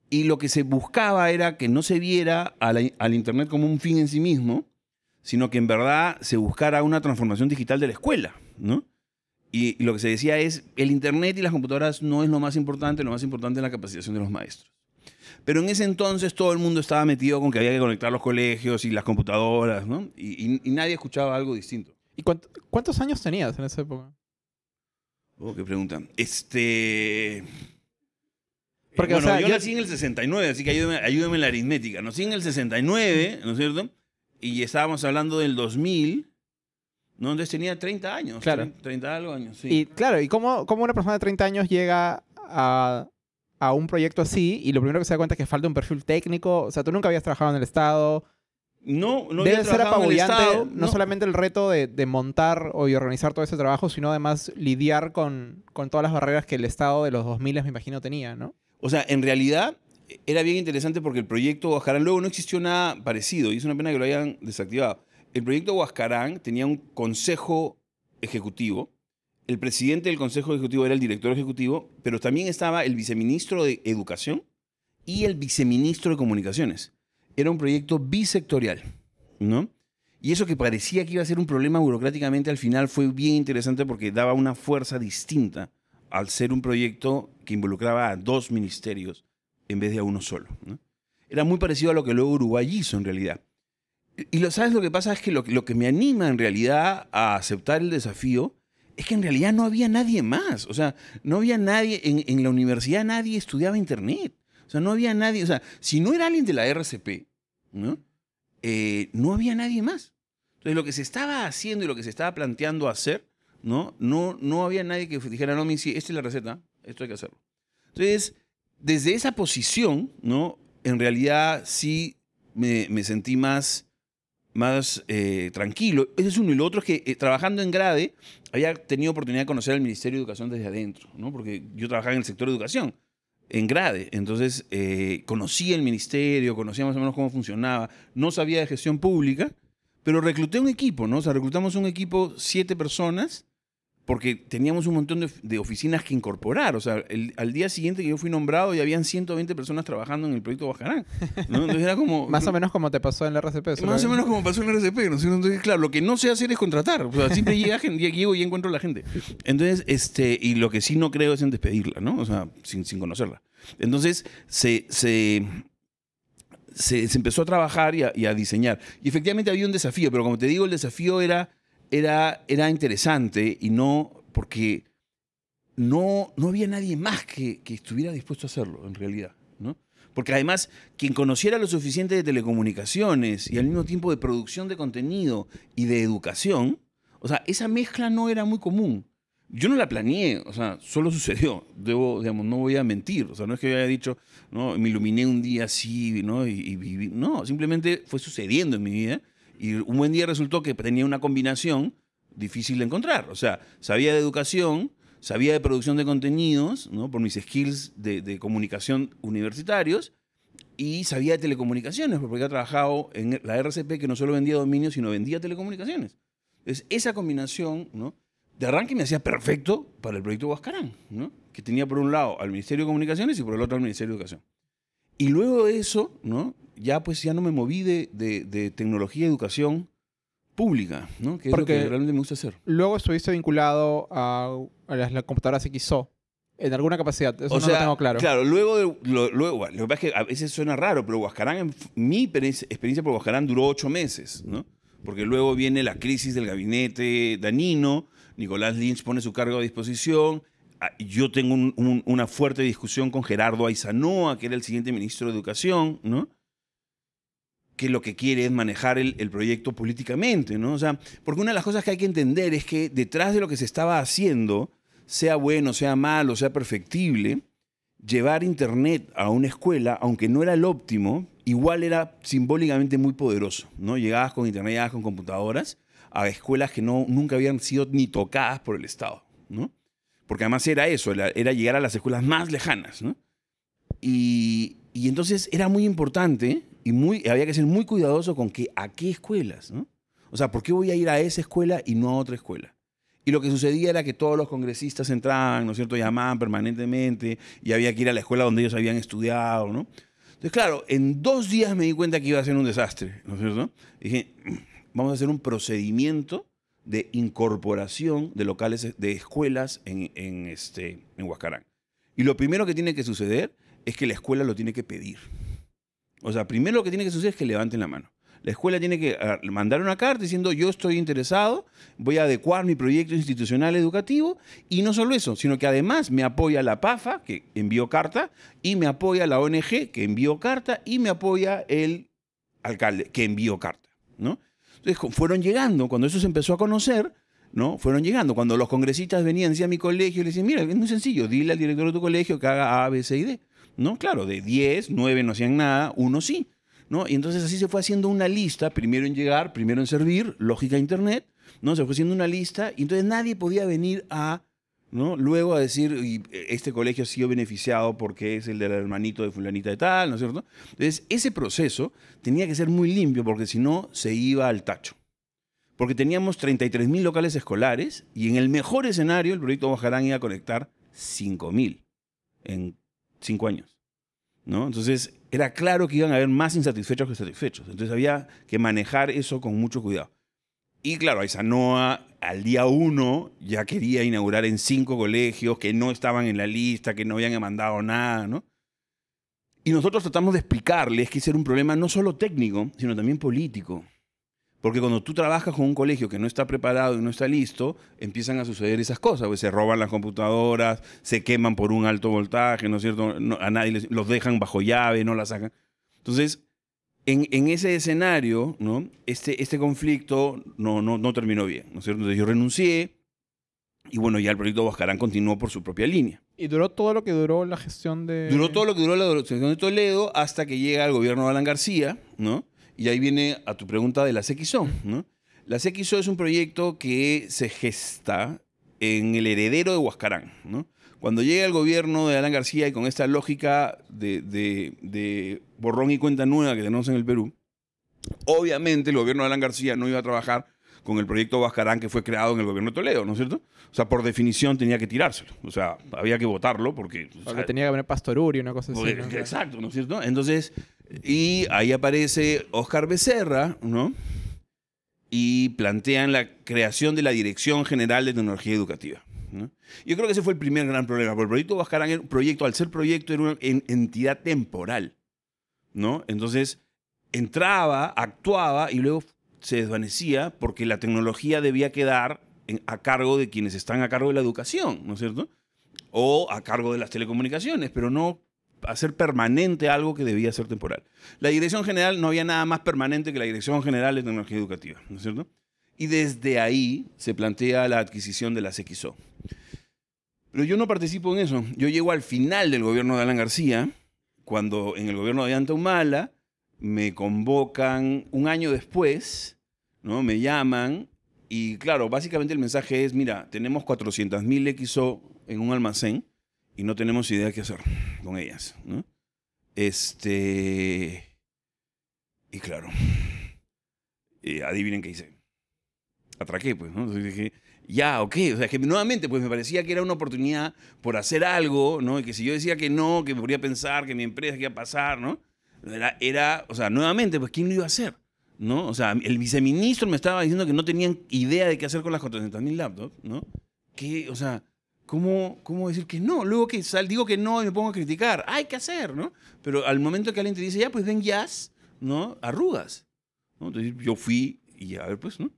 Y lo que se buscaba era que no se viera la- al Internet como un fin en sí mismo, sino que en verdad se buscara una transformación digital de la escuela, ¿no? Y, y lo que se decía es, el Internet y las computadoras no es lo más importante, lo más importante es la capacitación de los maestros. Pero en ese entonces todo el mundo estaba metido con que había que conectar los colegios y las computadoras, ¿no? Y, y- y nadie escuchaba algo distinto. ¿Y cuánt- cuántos años tenías en esa época? Oh, qué pregunta. Este... eh, Porque, o bueno, sea, yo, yo- nací en el 69, así que ayúdeme, ayúdeme en la aritmética. Nací en el 69, ¿no es cierto? Y estábamos hablando del 2000, ¿no? Entonces tenía 30 años. Claro. 30, 30 algo años, sí. Y claro, ¿y cómo, cómo una persona de 30 años llega a, a un proyecto así y lo primero que se da cuenta es que falta un perfil técnico? O sea, tú nunca habías trabajado en el Estado. no, no Debe había ser trabajado en el apabullante Estado, no, solamente el reto de, de montar o y organizar todo ese trabajo, sino además lidiar con, con todas las barreras que el Estado de los 2000 me imagino tenía, ¿no? O sea, en realidad era bien interesante porque el proyecto Huascarán luego no existió nada parecido y es una pena que lo hayan desactivado. El proyecto Huascarán tenía un consejo ejecutivo. El presidente del consejo ejecutivo era el director ejecutivo, pero también estaba el viceministro de Educación y el viceministro de Comunicaciones. Era un proyecto bisectorial, ¿no? Y eso que parecía que iba a ser un problema burocráticamente, al final fue bien interesante porque daba una fuerza distinta al ser un proyecto que involucraba a dos ministerios en vez de a uno solo. Era muy parecido a lo que luego Uruguay hizo en realidad. Y lo, ¿sabes lo que pasa? Es que lo, que- me anima en realidad a aceptar el desafío es que en realidad no había nadie más. O sea, no había nadie, en, en la universidad nadie estudiaba Internet. O sea, no había nadie, o sea, si no era alguien de la RCP, ¿no? Eh, no había nadie más. Entonces, lo que se estaba haciendo y lo que se estaba planteando hacer, ¿no? No, no había nadie que dijera, no, mi, sí, esta es la receta, esto hay que hacerlo. Entonces, desde esa posición, ¿no? En realidad sí me, me sentí más, más eh, tranquilo. Ese es uno. Y lo otro es que eh, trabajando en Grade, había tenido oportunidad de conocer al Ministerio de Educación desde adentro, ¿no? Porque yo trabajaba en el sector de educación, en Grade. Entonces, eh, conocía el ministerio, conocía más o menos cómo funcionaba. No sabía de gestión pública, pero recluté un equipo, ¿no? O sea, reclutamos un equipo, siete personas, porque teníamos un montón de, de oficinas que incorporar. O sea, el- al día siguiente que yo fui nombrado ya habían 120 personas trabajando en el proyecto Bajarán. ¿no? Entonces era como... Más o menos como te pasó en la RCP. Más o menos como pasó en el RCP, ¿no? Entonces, claro, lo que no sé hacer es contratar. O sea, siempre llega gente, llego y encuentro a la gente. Entonces, este, y lo que sí no creo es en despedirla, ¿no? O sea, sin, sin conocerla. Entonces, se, se, se, se empezó a trabajar y a, y a diseñar. Y efectivamente había un desafío, pero como te digo, el desafío era, era, era interesante y no porque no, no había nadie más que, que estuviera dispuesto a hacerlo, en realidad, ¿no? Porque además, quien conociera lo suficiente de telecomunicaciones y al mismo tiempo de producción de contenido y de educación, o sea, esa mezcla no era muy común. Yo no la planeé, o sea, solo sucedió. Debo, digamos, no voy a mentir. O sea, no es que yo haya dicho, no, me iluminé un día así, ¿no? Y. No, simplemente fue sucediendo en mi vida. Y un buen día resultó que tenía una combinación difícil de encontrar. O sea, sabía de educación, sabía de producción de contenidos, ¿no? Por mis skills de, comunicación universitarios, y sabía de telecomunicaciones, porque había trabajado en la RCP que no solo vendía dominios, sino vendía telecomunicaciones. Entonces, esa combinación. De arranque me hacía perfecto para el proyecto Huascarán, ¿no? Que tenía por un lado al Ministerio de Comunicaciones y por el otro al Ministerio de Educación. Y luego de eso, ¿no? Ya pues ya no me moví de, de- de tecnología y educación pública, ¿no? Que es lo Porque- que realmente me gusta hacer. Luego estuviste vinculado a, a las, las computadoras XO. En alguna capacidad. Eso o no sea, lo tengo claro. luego, de- lo, luego bueno, lo que pasa es que a veces suena raro, pero Huascarán, mi experiencia, experiencia por Huascarán duró ocho meses, ¿no? porque luego viene la crisis del gabinete danino, Nicolás Lynch pone su cargo a disposición, ah, yo tengo un- un- una fuerte discusión con Gerardo Aizanoa, que era el siguiente ministro de Educación, ¿no? Que lo que quiere es manejar el, el proyecto políticamente, ¿no? O sea, porque una de las cosas que hay que entender es que detrás de lo que se estaba haciendo, sea bueno, sea malo, sea perfectible, llevar Internet a una escuela, aunque no era el óptimo, igual era simbólicamente muy poderoso, ¿no? Llegabas con Internet, llegabas con computadoras a escuelas que no, nunca habían sido ni tocadas por el Estado, ¿no? Porque además era eso, era, era llegar a las escuelas más lejanas, ¿no? Y, y entonces era muy importante y había que ser muy cuidadoso con que a qué escuelas. O sea, ¿por qué voy a ir a esa escuela y no a otra escuela? Y lo que sucedía era que todos los congresistas entraban, ¿no es cierto? Llamaban permanentemente y había que ir a la escuela donde ellos habían estudiado, ¿no? Entonces, claro, en dos días me di cuenta que iba a ser un desastre, ¿no es cierto? dije, vamos a hacer un procedimiento de incorporación de locales de escuelas en, en, este, en Huascarán. Y lo primero que tiene que suceder es que la escuela lo tiene que pedir. O sea, primero lo que tiene que suceder es que levanten la mano. La escuela tiene que ah, mandar una carta diciendo yo estoy interesado, voy a adecuar mi proyecto institucional educativo y no solo eso, sino que además me apoya la PAFA, que envió carta, y me apoya la ONG, que envió carta, y me apoya el alcalde, que envió carta. ¿no? Entonces fueron llegando, cuando eso se empezó a conocer, ¿no? Fueron llegando. Cuando los congresistas venían hacia mi colegio, le decían, mira, es muy sencillo, dile al director de tu colegio que haga A, B, C y D. ¿No? Claro, de 10, 9 no hacían nada, uno sí. ¿no? Y entonces así se fue haciendo una lista, primero en llegar, primero en servir, lógica internet, ¿no? Se fue haciendo una lista y entonces nadie podía venir a, ¿no? Luego a decir, "Y, eh, este colegio ha sido beneficiado porque es el del hermanito de fulanita de tal, ¿no es cierto? Entonces ese proceso tenía que ser muy limpio porque si no se iba al tacho. Porque teníamos 33.000 locales escolares y en el mejor escenario el proyecto Bajarán iba a conectar 5.000 en 5 años. ¿no? Entonces era claro que iban a haber más insatisfechos que satisfechos. Entonces había que manejar eso con mucho cuidado. Y claro, Aizanoa al día uno ya quería inaugurar en cinco colegios que no estaban en la lista, que no habían mandado nada, ¿no? Y nosotros tratamos de explicarles que ese era un problema no solo técnico, sino también político. Porque cuando tú trabajas con un colegio que no está preparado y no está listo, empiezan a suceder esas cosas. Pues se roban las computadoras, se queman por un alto voltaje, ¿no es cierto? No- a nadie les- los dejan bajo llave, no las sacan. Entonces, en, en ese escenario, ¿no? este, este conflicto no, no, no terminó bien, ¿no es cierto? Entonces yo renuncié y bueno, ya el proyecto Bascarán continuó por su propia línea. Y duró todo lo que duró la gestión de... Duró todo lo que duró la gestión de Toledo hasta que llega el gobierno de Alan García, ¿no? Y ahí viene a tu pregunta de la CXO, ¿no? La CXO es un proyecto que se gesta en el heredero de Huascarán, ¿no? Cuando llega el gobierno de Alan García y con esta lógica de, de- de borrón y cuenta nueva que tenemos en el Perú, obviamente el gobierno de Alan García no iba a trabajar con el proyecto Huascarán que fue creado en el gobierno de Toledo, ¿no es cierto? O sea, por definición tenía que tirárselo. O sea, había que votarlo porque... o Porque sea, tenía que haber Pastoruri, una cosa así. ¿no? Exacto, ¿no es cierto? Entonces, y ahí aparece Oscar Becerra, ¿no? Y plantean la creación de la Dirección General de Tecnología Educativa. Yo creo que ese fue el primer gran problema, porque el proyecto Bascarán era proyecto, al ser proyecto, era una en- entidad temporal, ¿no? Entonces, entraba, actuaba y luego se desvanecía porque la tecnología debía quedar a cargo de quienes están a cargo de la educación, ¿no es cierto? O a cargo de las telecomunicaciones, pero no hacer permanente algo que debía ser temporal. La Dirección General no había nada más permanente que la Dirección General de Tecnología Educativa, ¿no es cierto? Y desde ahí se plantea la adquisición de la CXO. Pero yo no participo en eso. Yo llego al final del gobierno de Alan García, cuando en el gobierno de Anta Humala me convocan un año después, ¿no? Me llaman y claro, básicamente el mensaje es, mira, tenemos 400.000 XO en un almacén y no tenemos idea qué hacer con ellas. Este... Y claro, eh, adivinen qué hice. Atraqué, pues, ¿no? Dije, ya, ok. O sea, que nuevamente, pues me parecía que era una oportunidad por hacer algo, ¿no? Y que si yo decía que no, que me podría pensar que mi empresa, que iba a pasar, ¿no? Era, era, o sea, nuevamente, pues, ¿quién lo iba a hacer? ¿No? O sea, el viceministro me estaba diciendo que no tenían idea de qué hacer con las 400.000 laptops, ¿no? Que, o sea, ¿cómo, ¿cómo decir que no? Luego que sal, digo que no y me pongo a criticar. Hay que hacer, ¿no? Pero al momento que alguien te dice, ya, pues ven jazz, ¿no? Arrugas. ¿no? Entonces yo fui y a ver, pues, ¿no?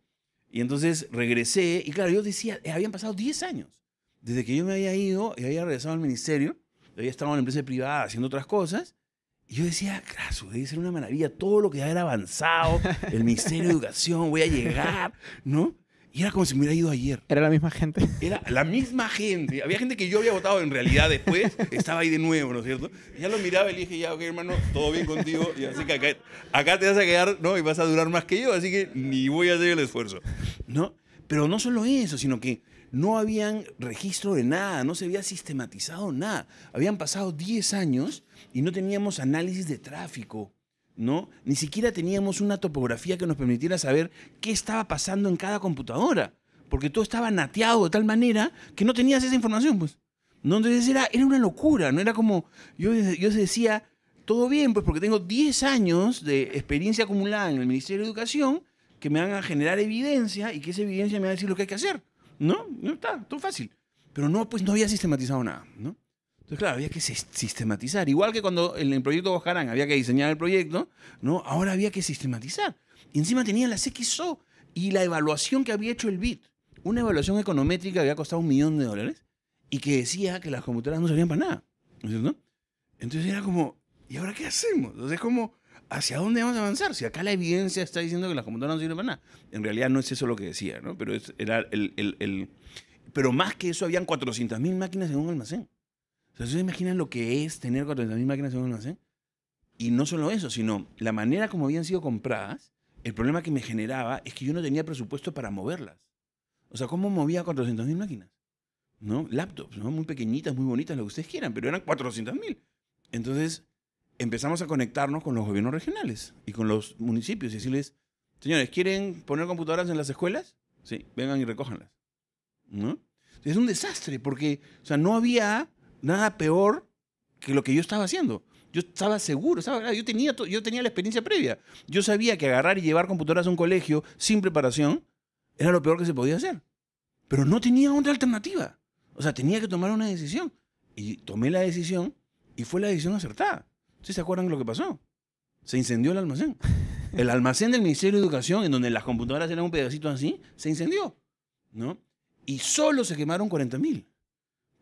Y entonces regresé, y claro, yo decía, eh, habían pasado 10 años. Desde que yo me había ido y había regresado al ministerio, había estado en la empresa privada haciendo otras cosas, y yo decía, claro, debe ser una maravilla, todo lo que ya era avanzado, el Ministerio de Educación, voy a llegar, ¿no? Y era como si me hubiera ido ayer. Era la misma gente. Era la misma gente. Había gente que yo había votado en realidad después, estaba ahí de nuevo, ¿no es cierto? Y ya lo miraba y le dije, ya, ok, hermano, todo bien contigo. Y así que acá, acá te vas a quedar, ¿no? Y vas a durar más que yo, así que ni voy a hacer el esfuerzo, ¿no? Pero no solo eso, sino que no habían registro de nada, no se había sistematizado nada. Habían pasado 10 años y no teníamos análisis de tráfico, ¿no? Ni siquiera teníamos una topografía que nos permitiera saber qué estaba pasando en cada computadora, porque todo estaba nateado de tal manera que no tenías esa información, pues. ¿No? Entonces era, era una locura, no era como, yo, yo decía, todo bien, pues porque tengo 10 años de experiencia acumulada en el Ministerio de Educación que me van a generar evidencia y que esa evidencia me va a decir lo que hay que hacer. ¿No? No está, todo fácil. Pero no, pues no había sistematizado nada, ¿no? Entonces, claro, había que sistematizar. Igual que cuando en el proyecto Bojarán había que diseñar el proyecto, ¿no? Ahora había que sistematizar. Y encima tenía las XO y la evaluación que había hecho el BIT. Una evaluación econométrica que había costado un millón de dólares y que decía que las computadoras no servían para nada. ¿No? Entonces era como, ¿y ahora qué hacemos? Entonces es como, ¿hacia dónde vamos a avanzar? Si acá la evidencia está diciendo que las computadoras no sirven para nada. En realidad no es eso lo que decía, ¿no? Pero era el, el, el, Pero más que eso, habían 400.000 máquinas en un almacén. O sea, ¿se imaginan lo que es tener 400.000 máquinas en un almacén? Y no solo eso, sino la manera como habían sido compradas, el problema que me generaba es que yo no tenía presupuesto para moverlas. O sea, ¿cómo movía 400.000 máquinas? ¿No? Laptops, ¿no? Muy pequeñitas, muy bonitas, lo que ustedes quieran, pero eran 400.000. Entonces, empezamos a conectarnos con los gobiernos regionales y con los municipios y decirles, señores, ¿quieren poner computadoras en las escuelas? Sí, vengan y recójanlas. ¿No? Es un desastre porque, o sea, no había nada peor que lo que yo estaba haciendo. Yo estaba seguro, yo, tenía, yo tenía la experiencia previa. Yo sabía que agarrar y llevar computadoras a un colegio sin preparación era lo peor que se podía hacer. Pero no tenía otra alternativa. O sea, tenía que tomar una decisión. Y tomé la decisión y fue la decisión acertada. ¿Ustedes se acuerdan de lo que pasó? Se incendió el almacén. El almacén del Ministerio de Educación, en donde las computadoras eran un pedacito así, se incendió. ¿no? Y solo se quemaron 40.000.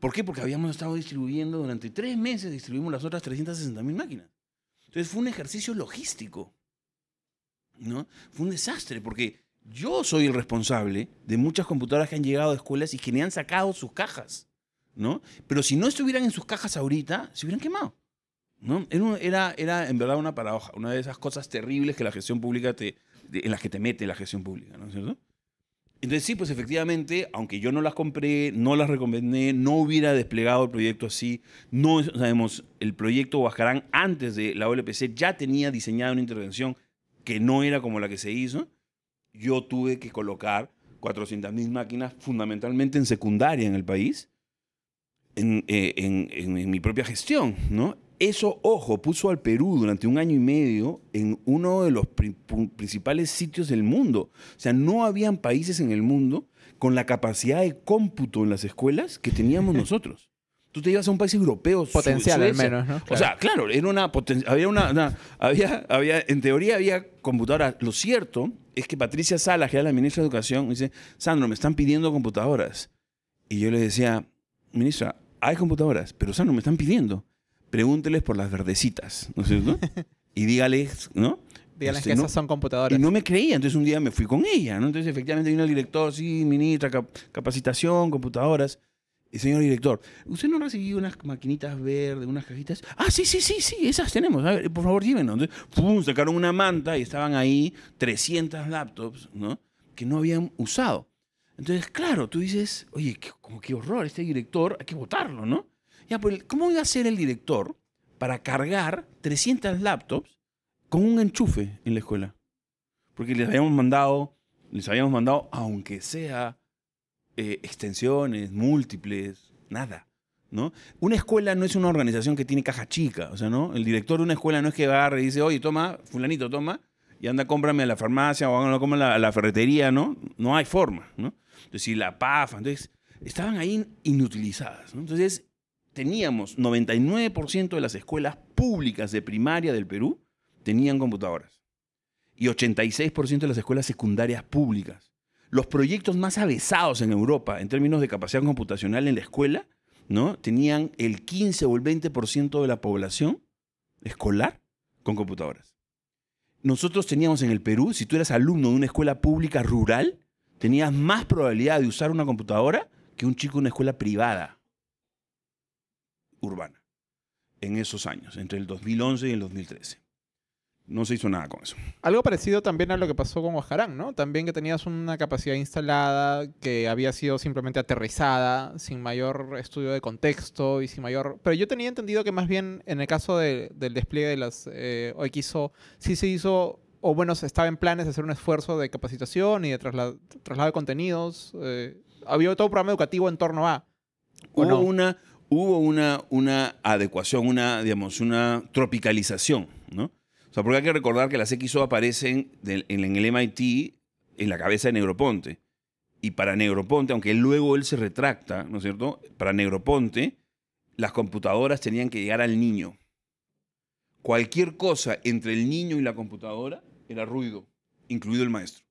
¿Por qué? Porque habíamos estado distribuyendo durante tres meses, distribuimos las otras 360.000 máquinas. Entonces fue un ejercicio logístico. ¿no? Fue un desastre, porque yo soy el responsable de muchas computadoras que han llegado a escuelas y que me han sacado sus cajas. ¿no? Pero si no estuvieran en sus cajas ahorita, se hubieran quemado. ¿no? Era, era, en verdad una paradoja, una de esas cosas terribles que la gestión pública te, en las que te mete la gestión pública, ¿no es cierto? Entonces sí, pues efectivamente, aunque yo no las compré, no las recomendé, no hubiera desplegado el proyecto así, no sabemos, el proyecto Huascarán antes de la OLPC ya tenía diseñada una intervención que no era como la que se hizo, yo tuve que colocar 400.000 máquinas fundamentalmente en secundaria en el país, en, eh, en, en, mi propia gestión, ¿no? Eso, ojo, puso al Perú durante un año y medio en uno de los principales sitios del mundo. O sea, no habían países en el mundo con la capacidad de cómputo en las escuelas que teníamos nosotros. Tú te ibas a un país europeo. Potencial al menos, ¿no? O sea, claro, era una había una, había, había, en teoría había computadoras. Lo cierto es que Patricia Salas, que era la ministra de Educación, dice, Sandro, me están pidiendo computadoras. Y yo le decía, ministra, hay computadoras, pero Sandro, me están pidiendo pregúnteles por las verdecitas, ¿no es cierto? y dígales, ¿no? Dígales este, que esas son computadoras. Y no me creía, entonces un día me fui con ella, ¿no? Entonces efectivamente vino el director, sí, ministra, capacitación, computadoras. Y señor director, ¿usted no ha recibido unas maquinitas verdes, unas cajitas? Ah, sí, sí, sí, sí, esas tenemos. A ver, por favor, dímenos. Entonces, pum, sacaron una manta y estaban ahí 300 laptops, ¿no? Que no habían usado. Entonces, claro, tú dices, oye, qué, como qué horror, este director, hay que votarlo, ¿no? Ya, pues, ¿cómo iba a ser el director para cargar 300 laptops con un enchufe en la escuela? Porque les habíamos mandado, les habíamos mandado, aunque sea eh, extensiones, múltiples, nada. ¿no? Una escuela no es una organización que tiene caja chica, o sea, ¿no? El director de una escuela no es que agarre y dice, oye, toma, fulanito, toma, y anda, cómprame a la farmacia o anda, cómprame a la, ferretería, ¿no? No hay forma, ¿no? Entonces, si la PAFA, entonces, estaban ahí inutilizadas. Entonces, teníamos 99% de las escuelas públicas de primaria del Perú tenían computadoras. y 86% de las escuelas secundarias públicas. Los proyectos más avesados en Europa en términos de capacidad computacional en la escuela, ¿no? Tenían el 15 o el 20% de la población escolar con computadoras. Nosotros teníamos en el Perú, si tú eras alumno de una escuela pública rural, tenías más probabilidad de usar una computadora que un chico de una escuela privada urbana en esos años, entre el 2011 y el 2013. No se hizo nada con eso. Algo parecido también a lo que pasó con Ojarán, ¿no? También que tenías una capacidad instalada que había sido simplemente aterrizada, sin mayor estudio de contexto y sin mayor... Pero yo tenía entendido que más bien en el caso del despliegue de las eh, OXO, sí se hizo, o bueno, se estaba en planes de hacer un esfuerzo de capacitación y de traslado, traslado de contenidos. Eh, había todo un programa educativo en torno a... ¿o Hubo no? una, hubo una, una adecuación, una, digamos, una tropicalización, ¿no? O sea, porque hay que recordar que las XO aparecen en, en el MIT en la cabeza de Negroponte. Y para Negroponte, aunque luego él se retracta, ¿no es cierto? Para Negroponte, las computadoras tenían que llegar al niño. Cualquier cosa entre el niño y la computadora era ruido, incluido el maestro.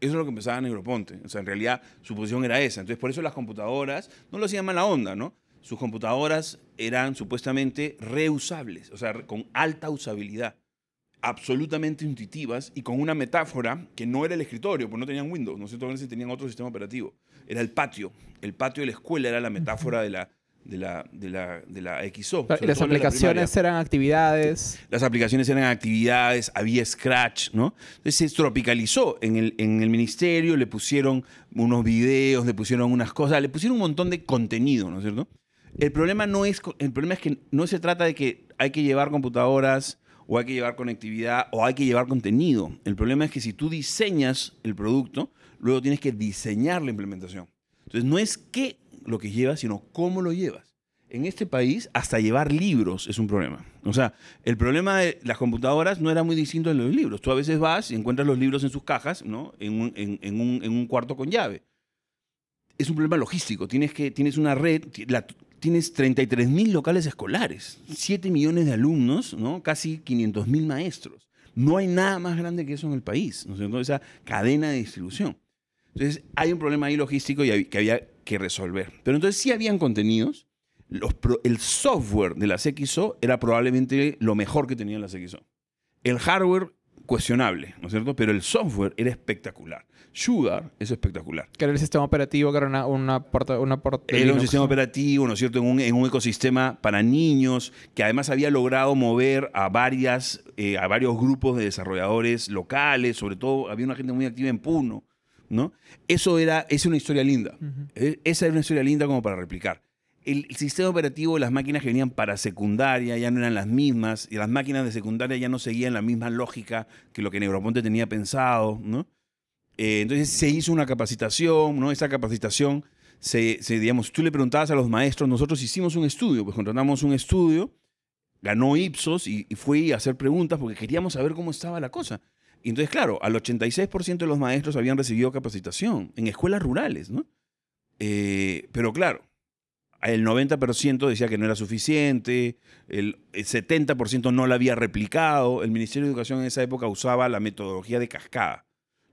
Eso es lo que empezaba Negroponte. O sea, en realidad su posición era esa. Entonces, por eso las computadoras no lo hacían mala onda, ¿no? Sus computadoras eran supuestamente reusables, o sea, con alta usabilidad, absolutamente intuitivas y con una metáfora que no era el escritorio, pues no tenían Windows, no sé, todavía tenían otro sistema operativo. Era el patio. El patio de la escuela era la metáfora de la, de la, de la, de la XO. Y las la aplicaciones eran actividades. Las aplicaciones eran actividades, había Scratch, ¿no? Entonces se tropicalizó en el, en el ministerio, le pusieron unos videos, le pusieron unas cosas, le pusieron un montón de contenido, ¿no es cierto? El problema, no es, el problema es que no se trata de que hay que llevar computadoras o hay que llevar conectividad o hay que llevar contenido. El problema es que si tú diseñas el producto, luego tienes que diseñar la implementación. Entonces no es qué lo que llevas, sino cómo lo llevas. En este país, hasta llevar libros es un problema. O sea, el problema de las computadoras no era muy distinto de los libros. Tú a veces vas y encuentras los libros en sus cajas, ¿no? En un, en- un- en un cuarto con llave. Es un problema logístico. Tienes, que, tienes una red, tienes 33 mil locales escolares, 7 millones de alumnos, ¿no? casi 500 mil maestros. No hay nada más grande que eso en el país, ¿no es cierto? Esa cadena de distribución. Entonces, hay un problema ahí logístico y que había que resolver. Pero entonces sí habían contenidos. Los pro- el software de las XO era probablemente lo mejor que tenían las XO. El hardware, cuestionable, ¿no es cierto? Pero el software era espectacular. Sugar es espectacular. Que era el sistema operativo, que era una, una porta, una porta de Era un sistema operativo, ¿no es cierto?, en un, en un ecosistema para niños, que además había logrado mover a, varias, eh, a varios grupos de desarrolladores locales, sobre todo había una gente muy activa en Puno, ¿no? Eso era, es una historia linda. Eh, Esa era una historia linda como para replicar. El, sistema operativo, las máquinas que venían para secundaria ya no eran las mismas, y las máquinas de secundaria ya no seguían la misma lógica que lo que Negroponte tenía pensado, ¿no? Eh, entonces se hizo una capacitación, ¿no? Esa capacitación, se, digamos, tú le preguntabas a los maestros, nosotros hicimos un estudio, pues contratamos un estudio, ganó Ipsos y, y fui a hacer preguntas porque queríamos saber cómo estaba la cosa. Y entonces, claro, al 86% de los maestros habían recibido capacitación en escuelas rurales, ¿no? Eh, pero claro, el 90% decía que no era suficiente, el 70% no la había replicado, el Ministerio de Educación en esa época usaba la metodología de cascada.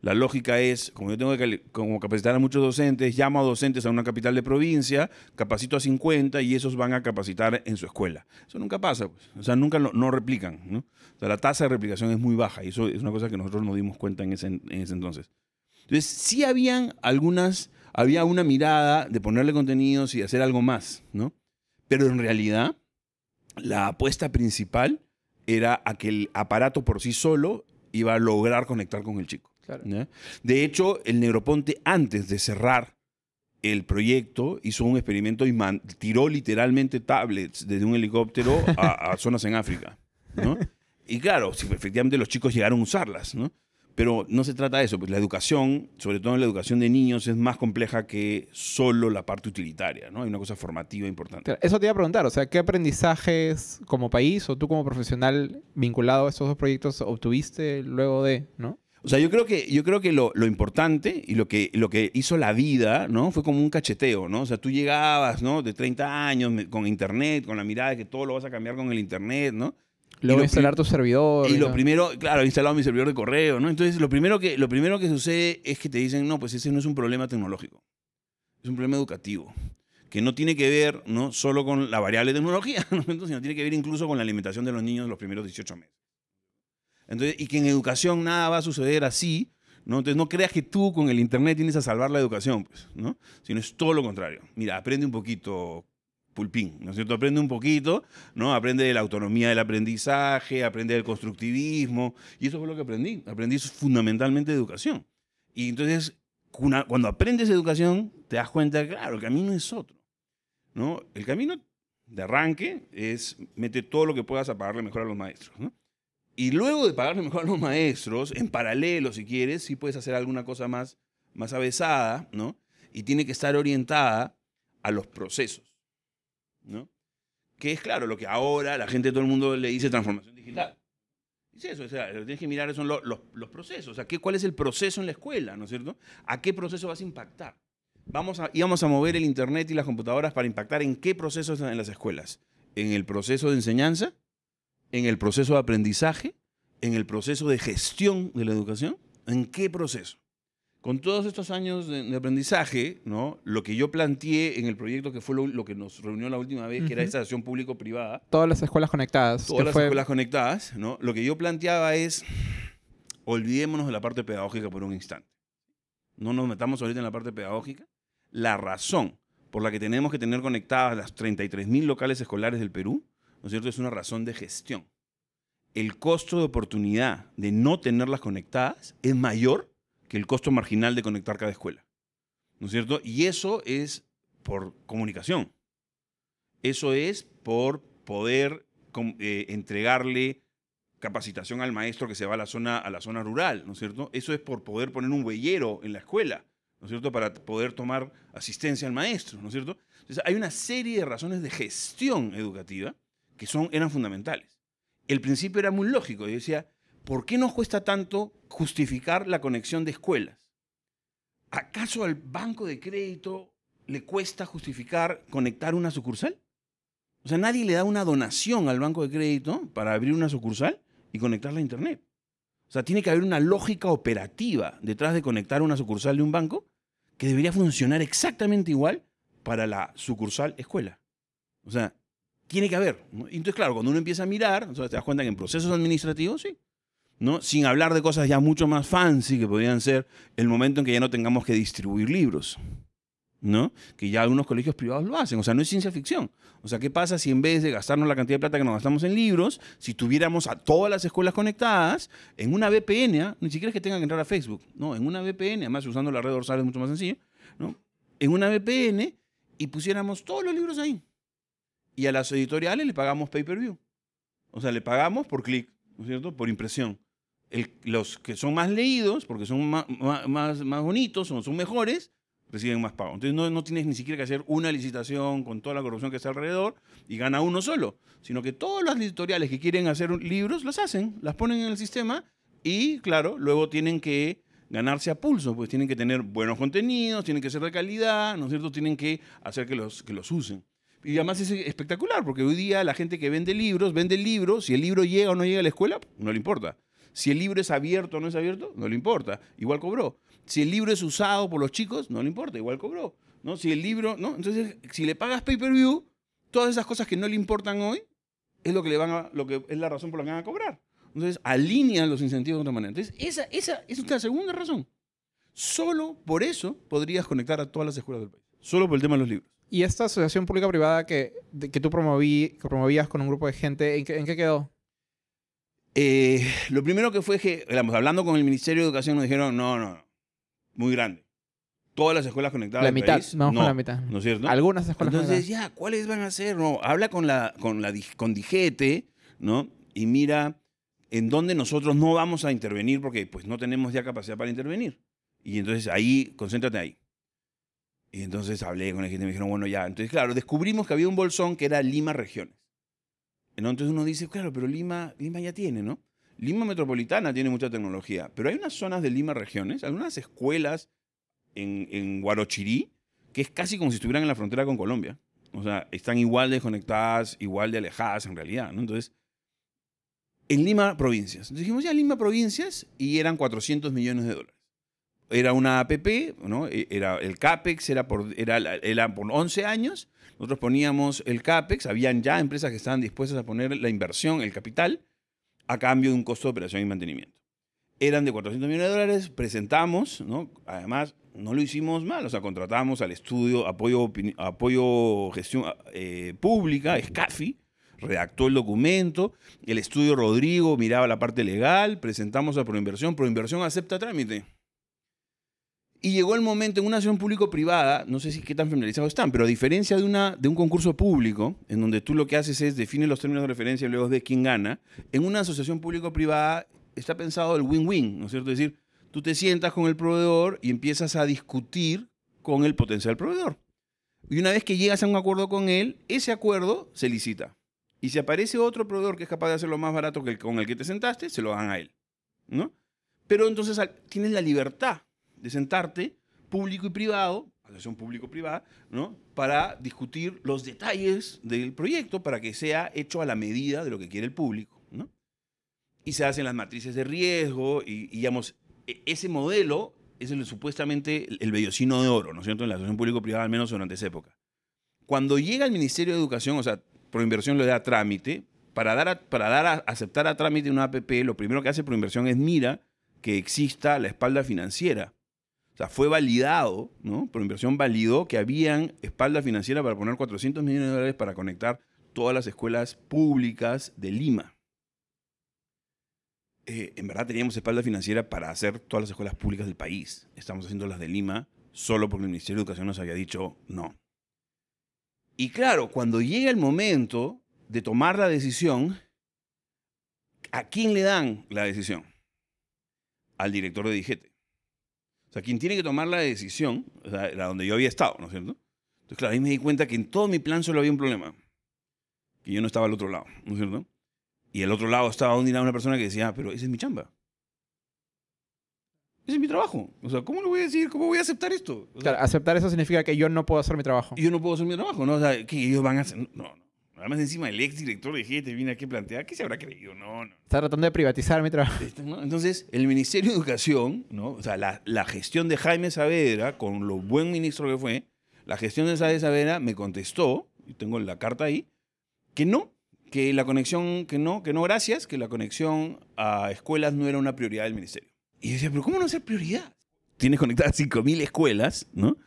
La lógica es, como yo tengo que como capacitar a muchos docentes, llamo a docentes a una capital de provincia, capacito a 50 y esos van a capacitar en su escuela. Eso nunca pasa, pues. o sea, nunca no replican. O sea, la tasa de replicación es muy baja y eso es una cosa que nosotros nos dimos cuenta en ese, en ese entonces. Entonces, sí habían algunas, había una mirada de ponerle contenidos y hacer algo más, ¿no? Pero en realidad, la apuesta principal era a que el aparato por sí solo iba a lograr conectar con el chico. Claro. De hecho, el Negroponte, antes de cerrar el proyecto, hizo un experimento y tiró literalmente tablets desde un helicóptero a, a zonas en África. ¿no? Y claro, sí, efectivamente los chicos llegaron a usarlas, ¿no? Pero no se trata de eso, pues la educación, sobre todo en la educación de niños, es más compleja que solo la parte utilitaria, ¿no? Hay una cosa formativa importante. Eso te iba a preguntar, o sea, ¿qué aprendizajes como país o tú como profesional vinculado a estos dos proyectos obtuviste luego de, ¿no? O sea, yo creo que, yo creo que lo, lo importante y lo que, lo que hizo la vida, ¿no? Fue como un cacheteo, ¿no? O sea, tú llegabas, ¿no? De 30 años con internet, con la mirada de que todo lo vas a cambiar con el internet, ¿no? Luego instalar tu servidor. Y lo primero, claro, he instalado mi servidor de correo, ¿no? Entonces, lo primero, que, lo primero que sucede es que te dicen, no, pues ese no es un problema tecnológico, es un problema educativo, que no tiene que ver, ¿no? Solo con la variable tecnología, ¿no? Entonces, sino tiene que ver incluso con la alimentación de los niños los primeros 18 meses. Entonces, y que en educación nada va a suceder así, ¿no? Entonces, no creas que tú con el Internet tienes a salvar la educación, pues, ¿no? Sino es todo lo contrario. Mira, aprende un poquito, pulpín, ¿no es cierto? Aprende un poquito, ¿no? Aprende de la autonomía del aprendizaje, aprende del constructivismo, y eso fue lo que aprendí. Aprendí fundamentalmente de educación. Y entonces, cuando aprendes educación, te das cuenta claro, el camino es otro, ¿no? El camino de arranque es mete todo lo que puedas a pagarle mejor a los maestros. Y luego de pagarle mejor a los maestros, en paralelo, si quieres, sí puedes hacer alguna cosa más, más avesada, ¿no? Y tiene que estar orientada a los procesos, ¿no? Que es, claro, lo que ahora la gente, todo el mundo le dice transformación digital. Es eso, o sea, lo que tienes que mirar son lo- los, los procesos. O sea, ¿qué, ¿cuál es el proceso en la escuela, ¿no es cierto? ¿A qué proceso vas a impactar? Vamos a, íbamos a mover el Internet y las computadoras para impactar en qué procesos en las escuelas. En el proceso de enseñanza, en el proceso de aprendizaje, en el proceso de gestión de la educación. ¿En qué proceso? Con todos estos años de, de aprendizaje, ¿no? lo que yo planteé en el proyecto que fue lo, lo que nos reunió la última vez, que era esta acción público-privada, Todas las escuelas conectadas. todas las fue- escuelas conectadas, ¿no? Lo que yo planteaba es, olvidémonos de la parte pedagógica por un instante. No nos metamos ahorita en la parte pedagógica. La razón por la que tenemos que tener conectadas las 33.000 locales escolares del Perú, ¿no es cierto? Es una razón de gestión. El costo de oportunidad de no tenerlas conectadas es mayor que el costo marginal de conectar cada escuela. ¿No es cierto? Y eso es por comunicación. Eso es por poder eh, entregarle capacitación al maestro que se va a la, zona, a la zona rural, ¿no es cierto? Eso es por poder poner un huellero en la escuela, ¿no es cierto? Para poder tomar asistencia al maestro, ¿no es cierto? Entonces, hay una serie de razones de gestión educativa que son, eran fundamentales. El principio era muy lógico. Yo decía, ¿por qué nos cuesta tanto justificar la conexión de escuelas? ¿Acaso al banco de crédito le cuesta justificar conectar una sucursal? O sea, nadie le da una donación al banco de crédito para abrir una sucursal y conectarla a Internet. O sea, tiene que haber una lógica operativa detrás de conectar una sucursal de un banco que debería funcionar exactamente igual para la sucursal escuela. O sea, tiene que haber. ¿no? Entonces, claro, cuando uno empieza a mirar, sea, te das cuenta que en procesos administrativos, sí. ¿no? Sin hablar de cosas ya mucho más fancy que podrían ser el momento en que ya no tengamos que distribuir libros. ¿no? Que ya algunos colegios privados lo hacen. O sea, no es ciencia ficción. O sea, ¿qué pasa si en vez de gastarnos la cantidad de plata que nos gastamos en libros, si tuviéramos a todas las escuelas conectadas en una VPN, ¿ah? ni siquiera es que tengan que entrar a Facebook, no, en una VPN, además usando la red dorsal es mucho más sencillo, ¿no? En una VPN y pusiéramos todos los libros ahí. Y a las editoriales le pagamos pay-per-view. O sea, le pagamos por clic, ¿no es cierto? Por impresión. Los que son más leídos, porque son ma- más, más, bonitos, son, son mejores, reciben más pago. Entonces no, no tienes ni siquiera que hacer una licitación con toda la corrupción que está alrededor y gana uno solo, sino que todas las editoriales que quieren hacer libros las hacen, las ponen en el sistema y claro, luego tienen que ganarse a pulso, pues tienen que tener buenos contenidos, tienen que ser de calidad, ¿no es cierto? Tienen que hacer que los, que los usen. Y además es espectacular, porque hoy día la gente que vende libros, vende el libro, si el libro llega o no llega a la escuela, no le importa. Si el libro es abierto o no es abierto, no le importa, igual cobró. Si el libro es usado por los chicos, no le importa, igual cobró. ¿no? Si el libro, ¿no? Entonces, si le pagas pay-per-view, todas esas cosas que no le importan hoy, es lo que le van a, lo que es la razón por la que van a cobrar. Entonces, alinean los incentivos de otra manera. Entonces, esa, esa, esa es la segunda razón. Solo por eso podrías conectar a todas las escuelas del país. Solo por el tema de los libros. Y esta asociación pública-privada que, que tú promoví, que promovías con un grupo de gente, ¿en qué, en qué quedó? Eh, lo primero que fue que, digamos, hablando con el Ministerio de Educación, nos dijeron, no, no, no, muy grande. Todas las escuelas conectadas la mitad. país, Vamos no, con la mitad. ¿no es cierto? Algunas escuelas Entonces, conectadas. ya, ¿cuáles van a ser? No, habla con la, con la dig- con Digete, ¿no? Y mira en dónde nosotros no vamos a intervenir porque pues no tenemos ya capacidad para intervenir. Y entonces ahí, concéntrate ahí. Y entonces hablé con la gente y me dijeron, bueno, ya. Entonces, claro, descubrimos que había un bolsón que era Lima Regiones. Entonces uno dice, claro, pero Lima, Lima ya tiene, ¿no? Lima Metropolitana tiene mucha tecnología, pero hay unas zonas de Lima Regiones, algunas escuelas en, en Guarochirí, que es casi como si estuvieran en la frontera con Colombia. O sea, están igual desconectadas, igual de alejadas en realidad, ¿no? Entonces, en Lima Provincias. Entonces dijimos, ya Lima Provincias, y eran 400 millones de dólares. Era una APP, ¿no? E- Era el CAPEX, era por, era, era por 11 años. Nosotros poníamos el CAPEX, habían ya empresas que estaban dispuestas a poner la inversión, el capital, a cambio de un costo de operación y mantenimiento. Eran de 400 millones de dólares, presentamos, ¿no? Además, no lo hicimos mal, o sea, contratamos al estudio Apoyo, apoyo Gestión eh, Pública, SCAFI, redactó el documento, el estudio Rodrigo miraba la parte legal, presentamos a Proinversión, Proinversión acepta trámite. Y llegó el momento en una asociación público-privada, no sé si qué tan familiarizados están, pero a diferencia de, una, de un concurso público, en donde tú lo que haces es define los términos de referencia y luego de quién gana, en una asociación público-privada está pensado el win-win, ¿no es cierto? Es decir, tú te sientas con el proveedor y empiezas a discutir con el potencial proveedor. Y una vez que llegas a un acuerdo con él, ese acuerdo se licita. Y si aparece otro proveedor que es capaz de hacerlo más barato que con el que te sentaste, se lo dan a él. ¿no? Pero entonces tienes la libertad de sentarte, público y privado, asociación público-privada, ¿no? para discutir los detalles del proyecto para que sea hecho a la medida de lo que quiere el público. ¿no? Y se hacen las matrices de riesgo y, y, digamos, e- ese modelo es el, supuestamente el, el vellocino de oro, ¿no es cierto?, en la asociación público-privada, al menos durante esa época. Cuando llega el Ministerio de Educación, o sea, Proinversión le da trámite, para dar a, para dar a aceptar a trámite una APP, lo primero que hace Proinversión es mira que exista la espalda financiera. O sea, fue validado, ¿no? Proinversión validó que habían espalda financiera para poner 400 millones de dólares para conectar todas las escuelas públicas de Lima. Eh, en verdad teníamos espalda financiera para hacer todas las escuelas públicas del país. Estamos haciendo las de Lima solo porque el Ministerio de Educación nos había dicho no. Y claro, cuando llega el momento de tomar la decisión, ¿a quién le dan la decisión? Al director de Digete. O sea, quien tiene que tomar la decisión, o sea, era donde yo había estado, ¿no es cierto? Entonces, claro, ahí me di cuenta que en todo mi plan solo había un problema. Que yo no estaba al otro lado, ¿no es cierto? Y al otro lado estaba una una persona que decía, "Ah, pero esa es mi chamba. Ese es mi trabajo. O sea, ¿cómo lo voy a decir? ¿Cómo voy a aceptar esto? O sea, Claro, aceptar eso significa que yo no puedo hacer mi trabajo. y yo no puedo hacer mi trabajo, ¿no? O sea, que ellos van a hacer. No, no. Además, encima el ex director de GT viene aquí a plantear, ¿qué se habrá creído? No, no. Está tratando de privatizar mi trabajo. Entonces, el Ministerio de Educación, ¿no? O sea, la, la gestión de Jaime Saavedra, con lo buen ministro que fue, la gestión de Jaime Saavedra me contestó, y tengo la carta ahí, que no, que la conexión, que no, que no, gracias, que la conexión a escuelas no era una prioridad del ministerio. Y yo decía, pero ¿cómo no ser prioridad? Tienes conectadas 5.000 escuelas, ¿no?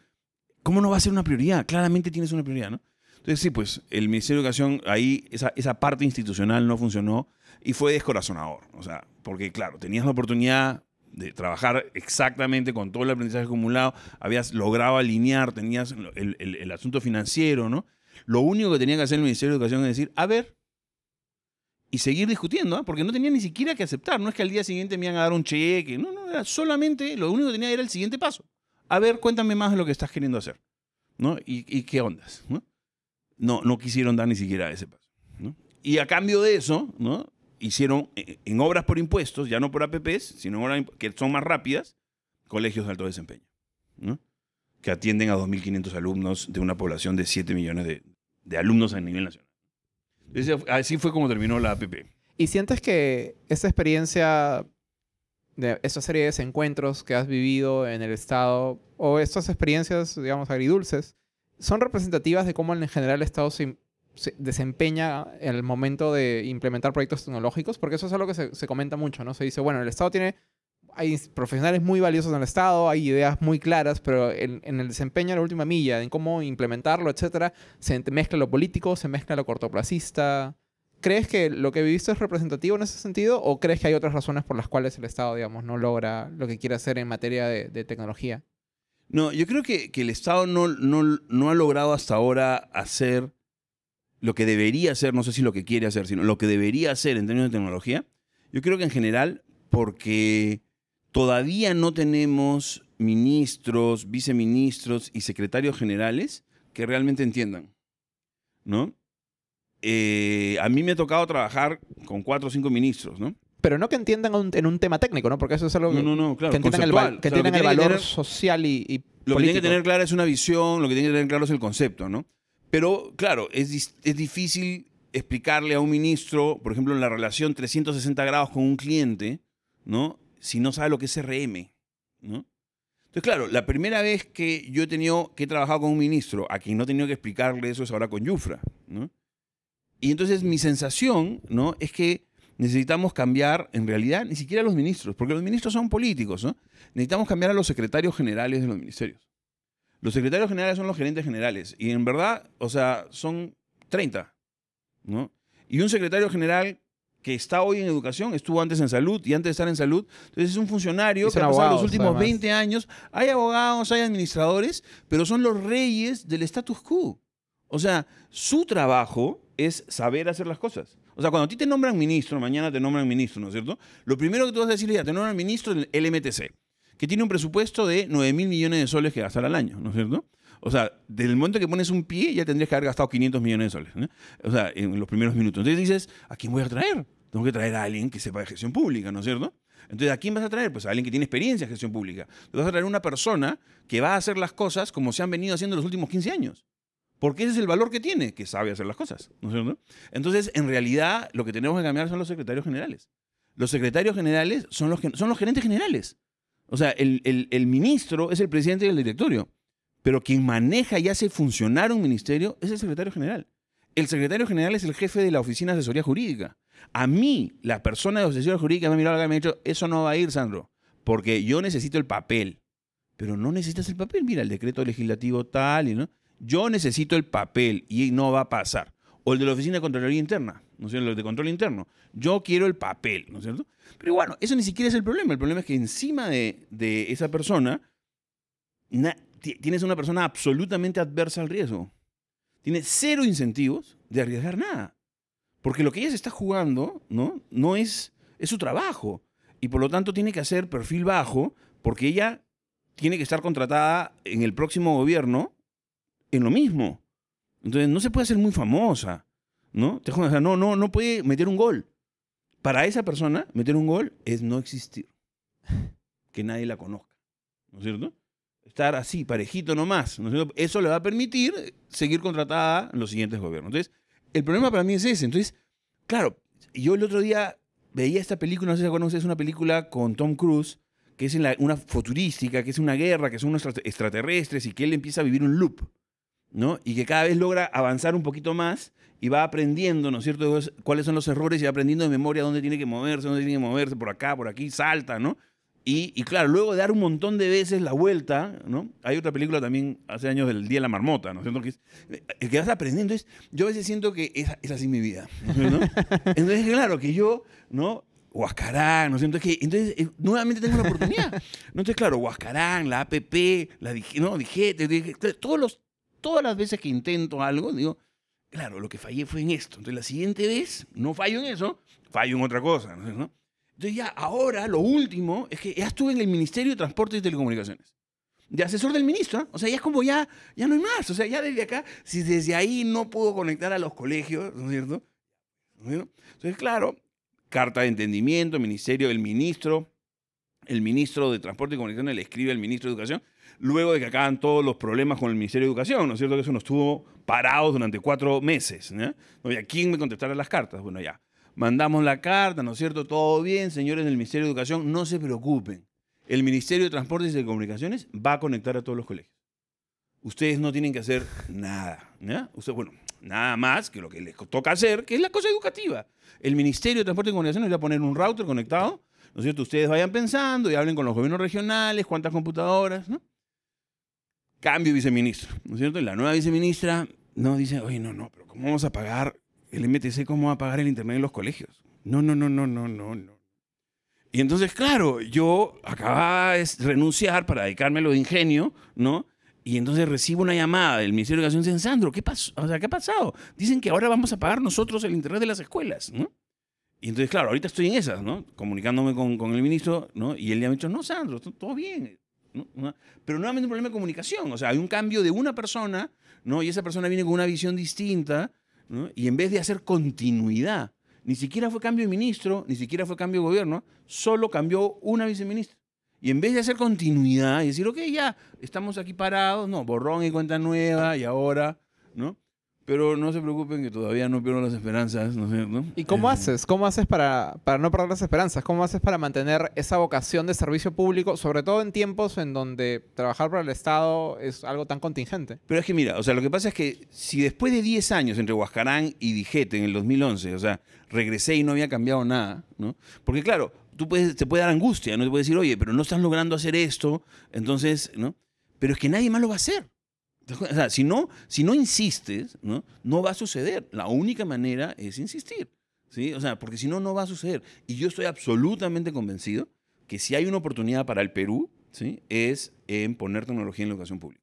¿Cómo no va a ser una prioridad? Claramente tienes una prioridad, ¿no? Entonces, sí, pues el Ministerio de Educación, ahí esa, esa parte institucional no funcionó y fue descorazonador. O sea, porque claro, tenías la oportunidad de trabajar exactamente con todo el aprendizaje acumulado, habías logrado alinear, tenías el, el- el asunto financiero, ¿no? Lo único que tenía que hacer el Ministerio de Educación es decir, a ver, y seguir discutiendo, ¿ah? porque no tenía ni siquiera que aceptar, no es que al día siguiente me iban a dar un cheque, no, no, era solamente, lo único que tenía era el siguiente paso. A ver, cuéntame más de lo que estás queriendo hacer, ¿no? ¿Y, y qué ondas, ¿no? No, no quisieron dar ni siquiera ese paso. Y a cambio de eso, ¿no? Hicieron eh, en obras por impuestos, ya no por APPs, sino obras que son más rápidas, colegios de alto desempeño, ¿no? Que atienden a 2.500 alumnos de una población de 7 millones de, alumnos a nivel nacional. Así fue como terminó la APP. ¿Y sientes que esa experiencia, de esa serie de desencuentros que has vivido en el Estado, o estas experiencias, digamos, agridulces, son representativas de cómo en general el Estado se, se desempeña el momento de implementar proyectos tecnológicos? Porque eso es algo que se, comenta mucho, ¿no? Se dice, bueno, el Estado tiene... Hay profesionales muy valiosos en el Estado, hay ideas muy claras, pero en, en el desempeño de la última milla, en cómo implementarlo, etcétera, se mezcla lo político, se mezcla lo cortoplacista, ¿Crees que lo que viviste es representativo en ese sentido o crees que hay otras razones por las cuales el Estado, digamos, no logra lo que quiere hacer en materia de, de tecnología? No, yo creo que, el Estado no ha logrado hasta ahora hacer lo que debería hacer, no sé si lo que quiere hacer, sino lo que debería hacer en términos de tecnología. Yo creo que en general porque todavía no tenemos ministros, viceministros y secretarios generales que realmente entiendan, ¿no? Eh, a mí me ha tocado trabajar con cuatro o cinco ministros, ¿no? Pero no que entiendan un- en un tema técnico, ¿no? Porque eso es algo No, no, no, claro, que entiendan el, val- que O sea, entiendan el que valor tener- social y, y Lo que tiene político. que tener clara es una visión, lo que tiene que tener claro es el concepto, ¿no? Pero, claro, es, es difícil explicarle a un ministro, por ejemplo, en la relación 360 grados con un cliente, ¿no? Si no sabe lo que es CRM, ¿no? Entonces, claro, la primera vez que yo he tenido que trabajar con un ministro a quien no he tenido que explicarle eso es ahora con Yufra, ¿no? Y entonces mi sensación, ¿no? Es que necesitamos cambiar, en realidad, ni siquiera a los ministros, porque los ministros son políticos, ¿no? Necesitamos cambiar a los secretarios generales de los ministerios. Los secretarios generales son los gerentes generales, y en verdad, o sea, son 30, ¿no? Y un secretario general que está hoy en educación, estuvo antes en salud y antes de estar en salud. Entonces es un funcionario que ha pasado los últimos 20 años. Hay abogados, hay administradores, pero son los reyes del status quo. O sea, su trabajo es saber hacer las cosas. O sea, cuando a ti te nombran ministro, mañana te nombran ministro, ¿no es cierto? Lo primero que tú vas a decirle ya, te nombran ministro del LMTC, que tiene un presupuesto de 9 mil millones de soles que gastar al año, ¿no es cierto? O sea, desde el momento que pones un pie ya tendrías que haber gastado 500 millones de soles. ¿no? O sea, en los primeros minutos. Entonces dices, ¿a quién voy a traer? Tengo que traer a alguien que sepa de gestión pública, ¿no es cierto? Entonces, ¿a quién vas a traer? Pues a alguien que tiene experiencia en gestión pública. Te vas a traer una persona que va a hacer las cosas como se han venido haciendo los últimos 15 años. Porque ese es el valor que tiene, que sabe hacer las cosas, ¿no? Entonces, en realidad, lo que tenemos que cambiar son los secretarios generales. Los secretarios generales son los, son los gerentes generales. O sea, el, el, el ministro es el presidente del directorio. Pero quien maneja y hace funcionar un ministerio es el secretario general. El secretario general es el jefe de la oficina de asesoría jurídica. A mí, la persona de asesoría jurídica me ha mirado y me ha dicho, eso no va a ir, Sandro, porque yo necesito el papel. Pero no necesitas el papel, mira, el decreto legislativo tal y no. Yo necesito el papel y no va a pasar. O el de la oficina de Contraloría Interna, ¿no es cierto? El de control interno. Yo quiero el papel, ¿no es cierto? Pero bueno, eso ni siquiera es el problema. El problema es que encima de, de esa persona tienes una persona absolutamente adversa al riesgo. Tiene cero incentivos de arriesgar nada. Porque lo que ella se está jugando, ¿no? No es, es su trabajo. Y por lo tanto tiene que hacer perfil bajo porque ella tiene que estar contratada en el próximo gobierno en lo mismo. Entonces no se puede hacer muy famosa, ¿no? Te no, no, no puede meter un gol. Para esa persona, meter un gol es no existir. Que nadie la conozca, ¿no es cierto? estar así, parejito nomás. Eso le va a permitir seguir contratada en los siguientes gobiernos. Entonces, el problema para mí es ese. Entonces, claro, yo el otro día veía esta película, no sé si conoces, es una película con Tom Cruise, que es una futurística, que es una guerra, que son unos extraterrestres y que él empieza a vivir un loop, ¿no? Y que cada vez logra avanzar un poquito más y va aprendiendo, ¿no es cierto?, cuáles son los errores y va aprendiendo de memoria dónde tiene que moverse, dónde tiene que moverse, por acá, por aquí, salta, ¿no? Y, claro, luego de dar un montón de veces la vuelta, ¿no? Hay otra película también hace años del Día de la Marmota, ¿no? Que es, eh, que vas aprendiendo es, yo a veces siento que es, es así mi vida, ¿no? Entonces, claro, que yo, ¿no? Huascarán, ¿no? Entonces, que, entonces eh, nuevamente tengo la oportunidad. ¿no? Entonces, claro, Huascarán, la APP, la no, Dijete, todos los, todas las veces que intento algo, digo, claro, lo que fallé fue en esto. Entonces, la siguiente vez, no fallo en eso, fallo en otra cosa, ¿no? Entonces ya ahora lo último es que ya estuve en el Ministerio de Transportes y Telecomunicaciones. De asesor del ministro. ¿eh? O sea, ya es como ya, ya no hay más. O sea, ya desde acá, si desde ahí no puedo conectar a los colegios, ¿no es cierto? Entonces, claro, carta de entendimiento, ministerio del ministro, el ministro de Transporte y Comunicaciones le escribe al ministro de Educación, luego de que acaban todos los problemas con el Ministerio de Educación, ¿no es cierto? Que eso nos estuvo parados durante cuatro meses. ¿no? ¿A quién me contestará las cartas? Bueno, ya mandamos la carta, ¿no es cierto? Todo bien, señores del Ministerio de Educación, no se preocupen. El Ministerio de Transportes y Telecomunicaciones va a conectar a todos los colegios. Ustedes no tienen que hacer nada. ¿ya? bueno, nada más que lo que les toca hacer, que es la cosa educativa. El Ministerio de Transportes y Comunicaciones va a poner un router conectado, ¿no es cierto? Ustedes vayan pensando y hablen con los gobiernos regionales, cuántas computadoras, ¿no? Cambio viceministro, ¿no es cierto? Y la nueva viceministra no dice, oye, no, no, pero ¿cómo vamos a pagar el MTC cómo va a pagar el internet en los colegios. No, no, no, no, no, no, no. Y entonces, claro, yo acababa de renunciar para dedicarme a lo de ingenio, ¿no? Y entonces recibo una llamada del Ministerio de Educación dicen, Sandro, ¿qué pasó? O sea, ¿qué ha pasado? Dicen que ahora vamos a pagar nosotros el internet de las escuelas, ¿no? Y entonces, claro, ahorita estoy en esas, ¿no? Comunicándome con, con el ministro, ¿no? Y él le ha dicho, no, Sandro, todo bien. ¿no? Pero nuevamente un problema de comunicación. O sea, hay un cambio de una persona, ¿no? Y esa persona viene con una visión distinta, y en vez de hacer continuidad, ni siquiera fue cambio de ministro, ni siquiera fue cambio de gobierno, solo cambió una viceministra. Y en vez de hacer continuidad y decir, ok, ya, estamos aquí parados, no, borrón y cuenta nueva, y ahora, ¿no? Pero no se preocupen que todavía no pierdo las esperanzas, ¿no es cierto? ¿Y cómo Eh, haces? ¿Cómo haces para, para no perder las esperanzas? ¿Cómo haces para mantener esa vocación de servicio público, sobre todo en tiempos en donde trabajar para el Estado es algo tan contingente? Pero es que mira, o sea, lo que pasa es que si después de 10 años entre Huascarán y Dijete en el 2011, o sea, regresé y no había cambiado nada, ¿no? Porque claro, tú puedes, te puede dar angustia, ¿no? Te puede decir, oye, pero no estás logrando hacer esto, entonces, ¿no? Pero es que nadie más lo va a hacer. O sea, si no, si no insistes, ¿no? Va a suceder. La única manera es insistir, ¿sí? O sea, porque si no, no va a suceder. Y yo estoy absolutamente convencido que si hay una oportunidad para el Perú, ¿sí? Es en poner tecnología en la educación pública.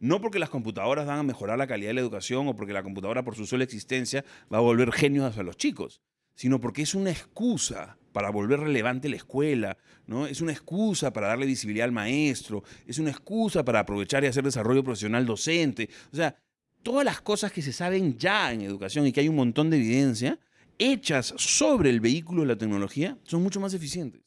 No porque las computadoras van a mejorar la calidad de la educación o porque la computadora por su sola existencia va a volver genios a los chicos, sino porque es una excusa para volver relevante la escuela, ¿no? Es una excusa para darle visibilidad al maestro, es una excusa para aprovechar y hacer desarrollo profesional docente. O sea, todas las cosas que se saben ya en educación y que hay un montón de evidencia, hechas sobre el vehículo de la tecnología, son mucho más eficientes.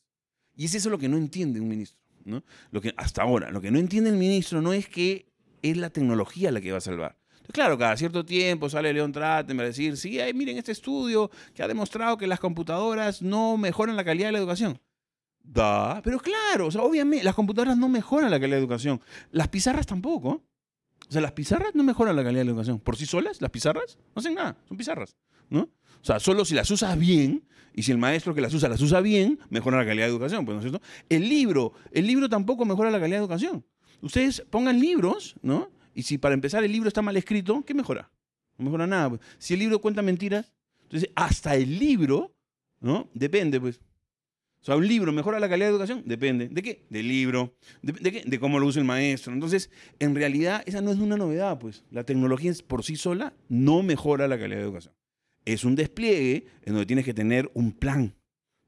Y es eso lo que no entiende un ministro, ¿no? Lo que, hasta ahora, lo que no entiende el ministro no es que es la tecnología la que va a salvar. Claro, cada cierto tiempo sale León Traten a decir, sí, miren este estudio que ha demostrado que las computadoras no mejoran la calidad de la educación. Da, pero claro, obviamente las computadoras no mejoran la calidad de la educación. Las pizarras tampoco. O sea, las pizarras no mejoran la calidad de la educación. Por sí solas, las pizarras no hacen nada, son pizarras, ¿no? O sea, solo si las usas bien y si el maestro que las usa las usa bien, mejora la calidad de educación, pues, ¿no es cierto? El libro, el libro tampoco mejora la calidad de educación. Ustedes pongan libros, ¿no? Y si para empezar el libro está mal escrito, ¿qué mejora? No mejora nada. pues. Si el libro cuenta mentiras, entonces hasta el libro, ¿no? Depende, pues. O sea, un libro mejora la calidad de educación, depende. ¿De qué? Del libro. ¿De, qué? De cómo lo usa el maestro. Entonces, en realidad, esa no es una novedad, pues. La tecnología por sí sola no mejora la calidad de educación. Es un despliegue en donde tienes que tener un plan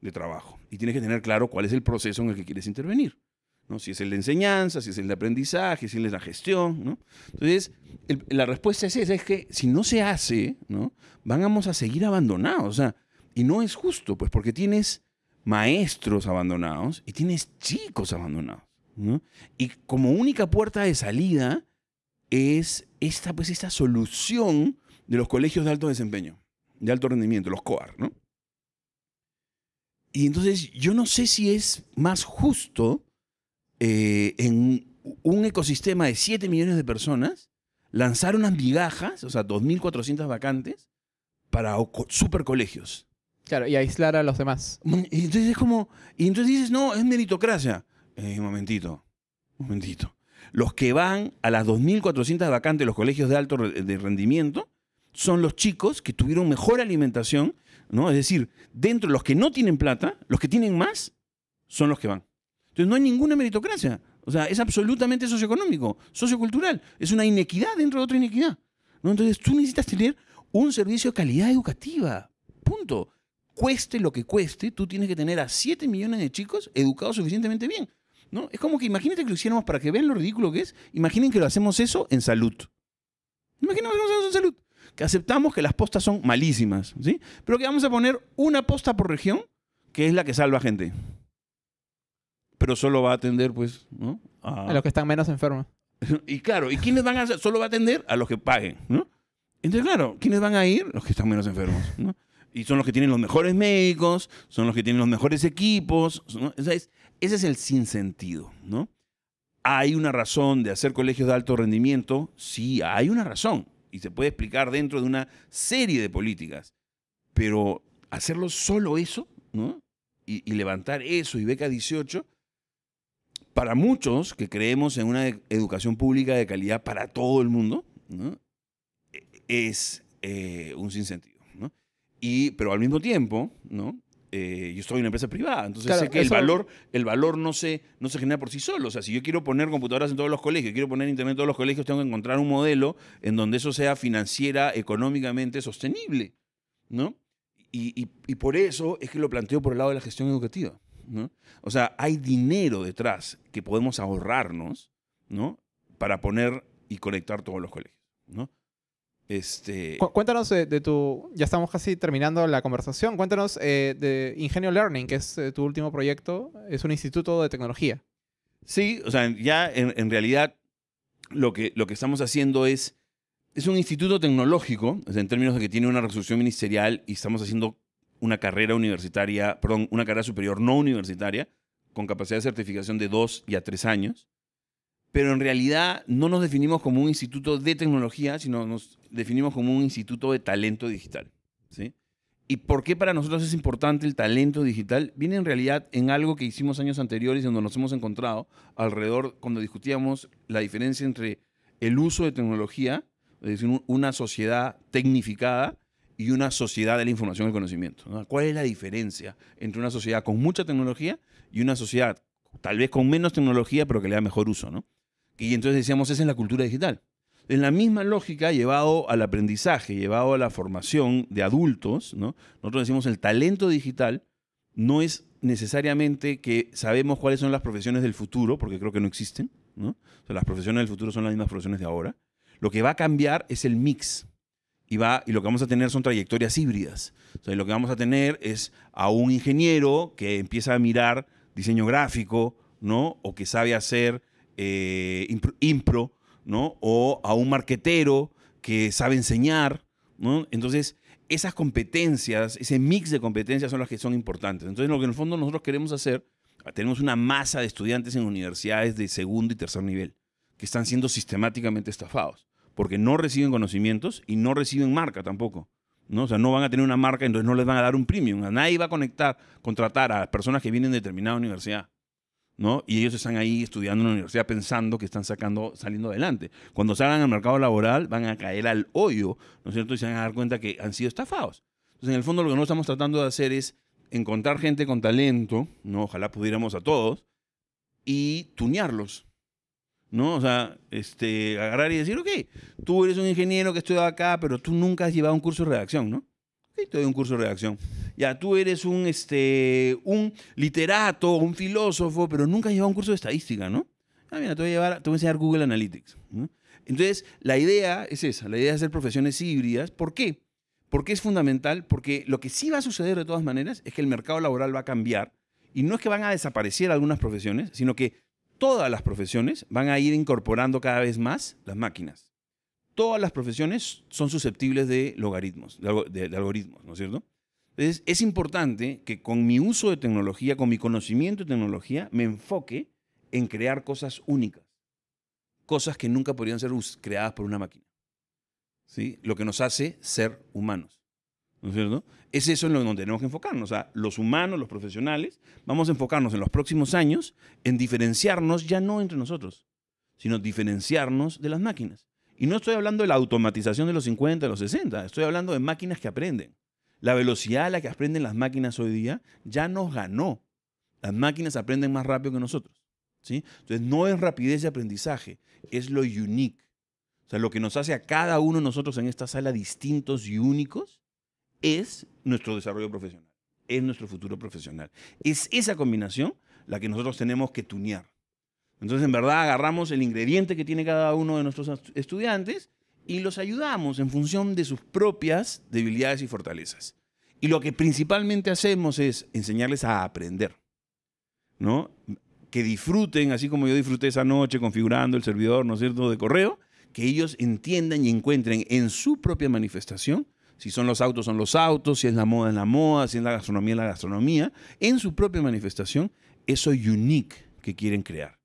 de trabajo y tienes que tener claro cuál es el proceso en el que quieres intervenir. ¿No? Si es el de enseñanza, si es el de aprendizaje, si es la gestión. ¿no? Entonces, la respuesta es esa, es que si no se hace, ¿no? vamos a seguir abandonados. O sea, y no es justo, pues porque tienes maestros abandonados y tienes chicos abandonados. ¿no? Y como única puerta de salida es esta, pues, esta solución de los colegios de alto desempeño, de alto rendimiento, los COAR. ¿no? Y entonces yo no sé si es más justo eh, en un ecosistema de 7 millones de personas lanzar unas migajas, o sea, 2.400 vacantes, para o- super colegios. Claro, y aislar a los demás. Y entonces es como, y entonces dices, no, es meritocracia. Eh, un momentito, un momentito. Los que van a las 2.400 vacantes de los colegios de alto de rendimiento son los chicos que tuvieron mejor alimentación, ¿no? Es decir, dentro de los que no tienen plata, los que tienen más son los que van. Entonces no hay ninguna meritocracia. O sea, es absolutamente socioeconómico, sociocultural. Es una inequidad dentro de otra inequidad. ¿no? Entonces tú necesitas tener un servicio de calidad educativa. Punto. Cueste lo que cueste, tú tienes que tener a 7 millones de chicos educados suficientemente bien. ¿no? Es como que imagínate que lo hiciéramos para que vean lo ridículo que es. Imaginen que lo hacemos eso en salud. Imaginen que lo hacemos en salud. Que aceptamos que las postas son malísimas, ¿sí? Pero que vamos a poner una posta por región, que es la que salva gente. Pero solo va a atender, pues, ¿no? A los que están menos enfermos. Y claro, ¿y quiénes van a hacer? Solo va a atender a los que paguen, ¿no? Entonces, claro, ¿quiénes van a ir? Los que están menos enfermos, ¿no? Y son los que tienen los mejores médicos, son los que tienen los mejores equipos, ¿no? Esa es- ese es el sinsentido, ¿no? ¿Hay una razón de hacer colegios de alto rendimiento? Sí, hay una razón. Y se puede explicar dentro de una serie de políticas. Pero hacerlo solo eso, ¿no? Y, y levantar eso y beca 18, para muchos que creemos en una educación pública de calidad para todo el mundo, ¿no? Es eh, un sinsentido. ¿no? Y, pero al mismo tiempo, ¿no? Eh, yo estoy en una empresa privada, entonces Claro, sé que el valor, el valor no, se, no se genera por sí solo. O sea, si yo quiero poner computadoras en todos los colegios, quiero poner internet en todos los colegios, tengo que encontrar un modelo en donde eso sea financiera, económicamente sostenible. ¿no? Y, y- y por eso es que lo planteo por el lado de la gestión educativa. ¿No? O sea, hay dinero detrás que podemos ahorrarnos ¿no? para poner y conectar todos los colegios. ¿no? Este, Cu- cuéntanos de, de tu. Ya estamos casi terminando la conversación. Cuéntanos eh, de Ingenio Learning, que es eh, tu último proyecto. Es un instituto de tecnología. Sí, o sea, ya en, en realidad lo que, lo que estamos haciendo es es un instituto tecnológico, en términos de que tiene una resolución ministerial y estamos haciendo una carrera universitaria, perdón, una carrera superior no universitaria, con capacidad de certificación de dos y a tres años. Pero en realidad no nos definimos como un instituto de tecnología, sino nos definimos como un instituto de talento digital. ¿sí? ¿Y por qué para nosotros es importante el talento digital? Viene en realidad en algo que hicimos años anteriores donde nos hemos encontrado alrededor cuando discutíamos la diferencia entre el uso de tecnología, es decir, una sociedad tecnificada y una sociedad de la información y el conocimiento. ¿Cuál es la diferencia entre una sociedad con mucha tecnología y una sociedad tal vez con menos tecnología, pero que le da mejor uso? ¿no? Y entonces decíamos, esa es la cultura digital. En la misma lógica, llevado al aprendizaje, llevado a la formación de adultos, ¿no? nosotros decimos el talento digital no es necesariamente que sabemos cuáles son las profesiones del futuro, porque creo que no existen. ¿no? las profesiones del futuro son las mismas profesiones de ahora. Lo que va a cambiar es el mix y, va, y lo que vamos a tener son trayectorias híbridas. O lo que vamos a tener es a un ingeniero que empieza a mirar diseño gráfico, ¿no? O que sabe hacer eh, impro, ¿no? O a un marquetero que sabe enseñar, ¿no? Entonces, esas competencias, ese mix de competencias son las que son importantes. Entonces, lo que en el fondo nosotros queremos hacer, tenemos una masa de estudiantes en universidades de segundo y tercer nivel que están siendo sistemáticamente estafados porque no reciben conocimientos y no reciben marca tampoco. ¿no? O sea, no van a tener una marca, entonces no les van a dar un premium. Nadie va a conectar, contratar a personas que vienen de determinada universidad. ¿no? Y ellos están ahí estudiando en la universidad pensando que están sacando, saliendo adelante. Cuando salgan al mercado laboral van a caer al hoyo, ¿no es cierto? Y se van a dar cuenta que han sido estafados. Entonces, en el fondo lo que nosotros estamos tratando de hacer es encontrar gente con talento, ¿no? Ojalá pudiéramos a todos, y tunearlos. ¿No? O sea, este, agarrar y decir, ok, tú eres un ingeniero que estudia acá, pero tú nunca has llevado un curso de redacción, ¿no? Ok, te doy un curso de redacción. Ya, tú eres un, este, un literato, un filósofo, pero nunca has llevado un curso de estadística, ¿no? Ah, mira, te voy a, llevar, te voy a enseñar Google Analytics. Entonces, la idea es esa, la idea es hacer profesiones híbridas. ¿Por qué? Porque es fundamental, porque lo que sí va a suceder de todas maneras es que el mercado laboral va a cambiar y no es que van a desaparecer algunas profesiones, sino que todas las profesiones van a ir incorporando cada vez más las máquinas. Todas las profesiones son susceptibles de logaritmos, de, algoritmos, ¿no es cierto? Entonces, es importante que con mi uso de tecnología, con mi conocimiento de tecnología, me enfoque en crear cosas únicas. Cosas que nunca podrían ser creadas por una máquina. ¿Sí? Lo que nos hace ser humanos. ¿No es cierto? Es eso en lo que tenemos que enfocarnos. O sea, los humanos, los profesionales, vamos a enfocarnos en los próximos años en diferenciarnos ya no entre nosotros, sino diferenciarnos de las máquinas. Y no estoy hablando de la automatización de los 50, de los 60, estoy hablando de máquinas que aprenden. La velocidad a la que aprenden las máquinas hoy día ya nos ganó. Las máquinas aprenden más rápido que nosotros. ¿sí? Entonces, no es rapidez de aprendizaje, es lo unique. O sea, lo que nos hace a cada uno de nosotros en esta sala distintos y únicos es nuestro desarrollo profesional, es nuestro futuro profesional. Es esa combinación la que nosotros tenemos que tunear. Entonces, en verdad, agarramos el ingrediente que tiene cada uno de nuestros estudiantes y los ayudamos en función de sus propias debilidades y fortalezas. Y lo que principalmente hacemos es enseñarles a aprender, ¿no? Que disfruten, así como yo disfruté esa noche configurando el servidor, ¿no es cierto?, de correo, que ellos entiendan y encuentren en su propia manifestación si son los autos, son los autos, si es la moda, es la moda, si es la gastronomía, es la gastronomía, en su propia manifestación, eso unique que quieren crear.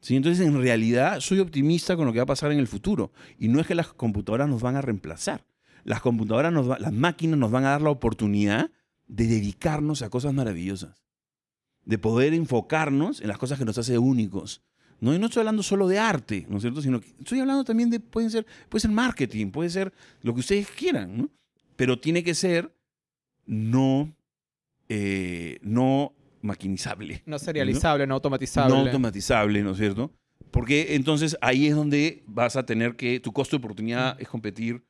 ¿Sí? Entonces, en realidad, soy optimista con lo que va a pasar en el futuro. Y no es que las computadoras nos van a reemplazar. Las computadoras, nos las máquinas nos van a dar la oportunidad de dedicarnos a cosas maravillosas. De poder enfocarnos en las cosas que nos hacen únicos. ¿No? Y no estoy hablando solo de arte, ¿no es cierto? Sino que estoy hablando también de, pueden ser, puede ser marketing, puede ser lo que ustedes quieran, ¿no? Pero tiene que ser no, eh, no maquinizable. No serializable, ¿no? automatizable. No automatizable, ¿no es cierto? Porque entonces ahí es donde vas a tener que, tu costo de oportunidad es competir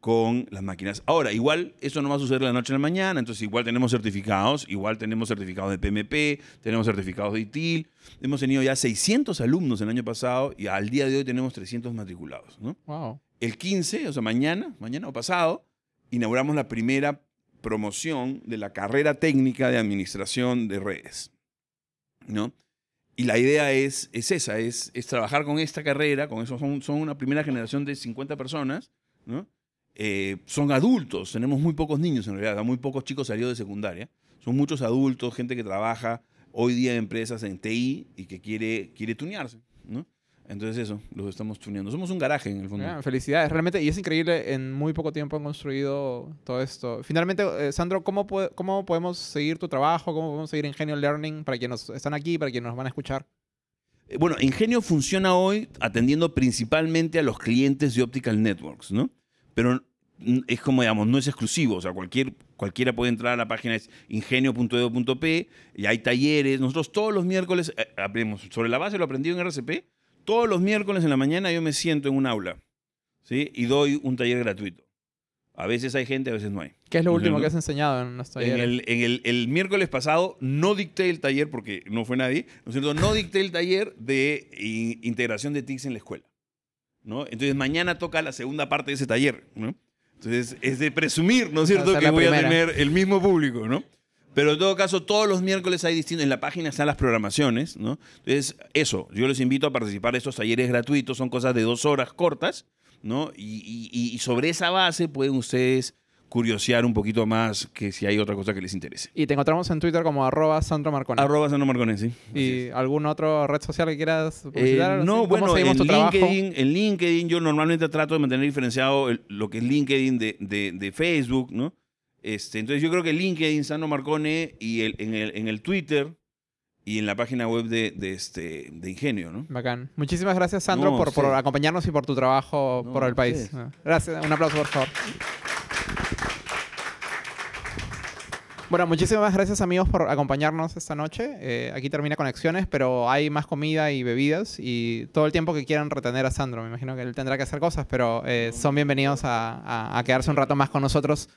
con las máquinas. Ahora, igual eso no va a suceder la noche a la mañana, entonces igual tenemos certificados, igual tenemos certificados de PMP, tenemos certificados de ITIL, hemos tenido ya 600 alumnos el año pasado y al día de hoy tenemos 300 matriculados. ¿no? Wow. El 15, o sea, mañana, mañana o pasado, inauguramos la primera promoción de la carrera técnica de administración de redes. ¿no? y la idea es, es esa, es, es trabajar con esta carrera, con eso son, son una primera generación de 50 personas, ¿no? Eh, son adultos, tenemos muy pocos niños en realidad, muy pocos chicos salidos de secundaria, son muchos adultos, gente que trabaja hoy día en empresas en TI y que quiere, quiere tunearse, ¿no? Entonces eso, los estamos tuneando. Somos un garaje en el fondo. Ah, felicidades, realmente, y es increíble, en muy poco tiempo han construido todo esto. Finalmente, eh, Sandro, ¿cómo, ¿cómo podemos seguir tu trabajo? ¿Cómo podemos seguir Ingenio Learning para quienes están aquí, para quienes nos van a escuchar? Eh, Bueno, Ingenio funciona hoy atendiendo principalmente a los clientes de Optical Networks, ¿no? Pero es como, digamos, no es exclusivo. O sea, cualquier, cualquiera puede entrar a la página es ingenio.edu.p y hay talleres. Nosotros todos los miércoles eh, aprendemos, sobre la base lo aprendido en RCP, todos los miércoles en la mañana yo me siento en un aula, ¿sí? Y doy un taller gratuito. A veces hay gente, a veces no hay. ¿Qué es lo último que has enseñado en los En, talleres? el, en el- el miércoles pasado no dicté el taller porque no fue nadie, ¿no es cierto? No dicté el taller de in- integración de TICs en la escuela, ¿no? Entonces mañana toca la segunda parte de ese taller, ¿no? Entonces es de presumir, ¿no es cierto?, que voy a tener el mismo público, ¿no? Pero en todo caso, todos los miércoles hay distintos, en la página están las programaciones, ¿no? Entonces, eso, yo les invito a participar de estos talleres gratuitos, son cosas de dos horas cortas, ¿no? Y, y- y sobre esa base pueden ustedes curiosear un poquito más que si hay otra cosa que les interese. Y te encontramos en Twitter como arroba Sandro Marconi. Arroba Sandro Marconesi. ¿Y algún otro red social que quieras Eh, publicitar? no, ¿Cómo bueno, en? LinkedIn, en LinkedIn yo normalmente trato de mantener diferenciado el- lo que es LinkedIn de, de- de Facebook, ¿no? Este, entonces yo creo que LinkedIn, Sandro Marcone, y el, en, el, en el Twitter y en la página web de, de este, de Ingenio, ¿no? Bacán. Muchísimas gracias, Sandro, No, por, por sí. acompañarnos y por tu trabajo No, por el país. Gracias. Un aplauso, por favor. Bueno, muchísimas gracias amigos por acompañarnos esta noche. Eh, aquí termina Conexiones, pero hay más comida y bebidas y todo el tiempo que quieran retener a Sandro. Me imagino que él tendrá que hacer cosas, pero eh, son bienvenidos a, a- a quedarse un rato más con nosotros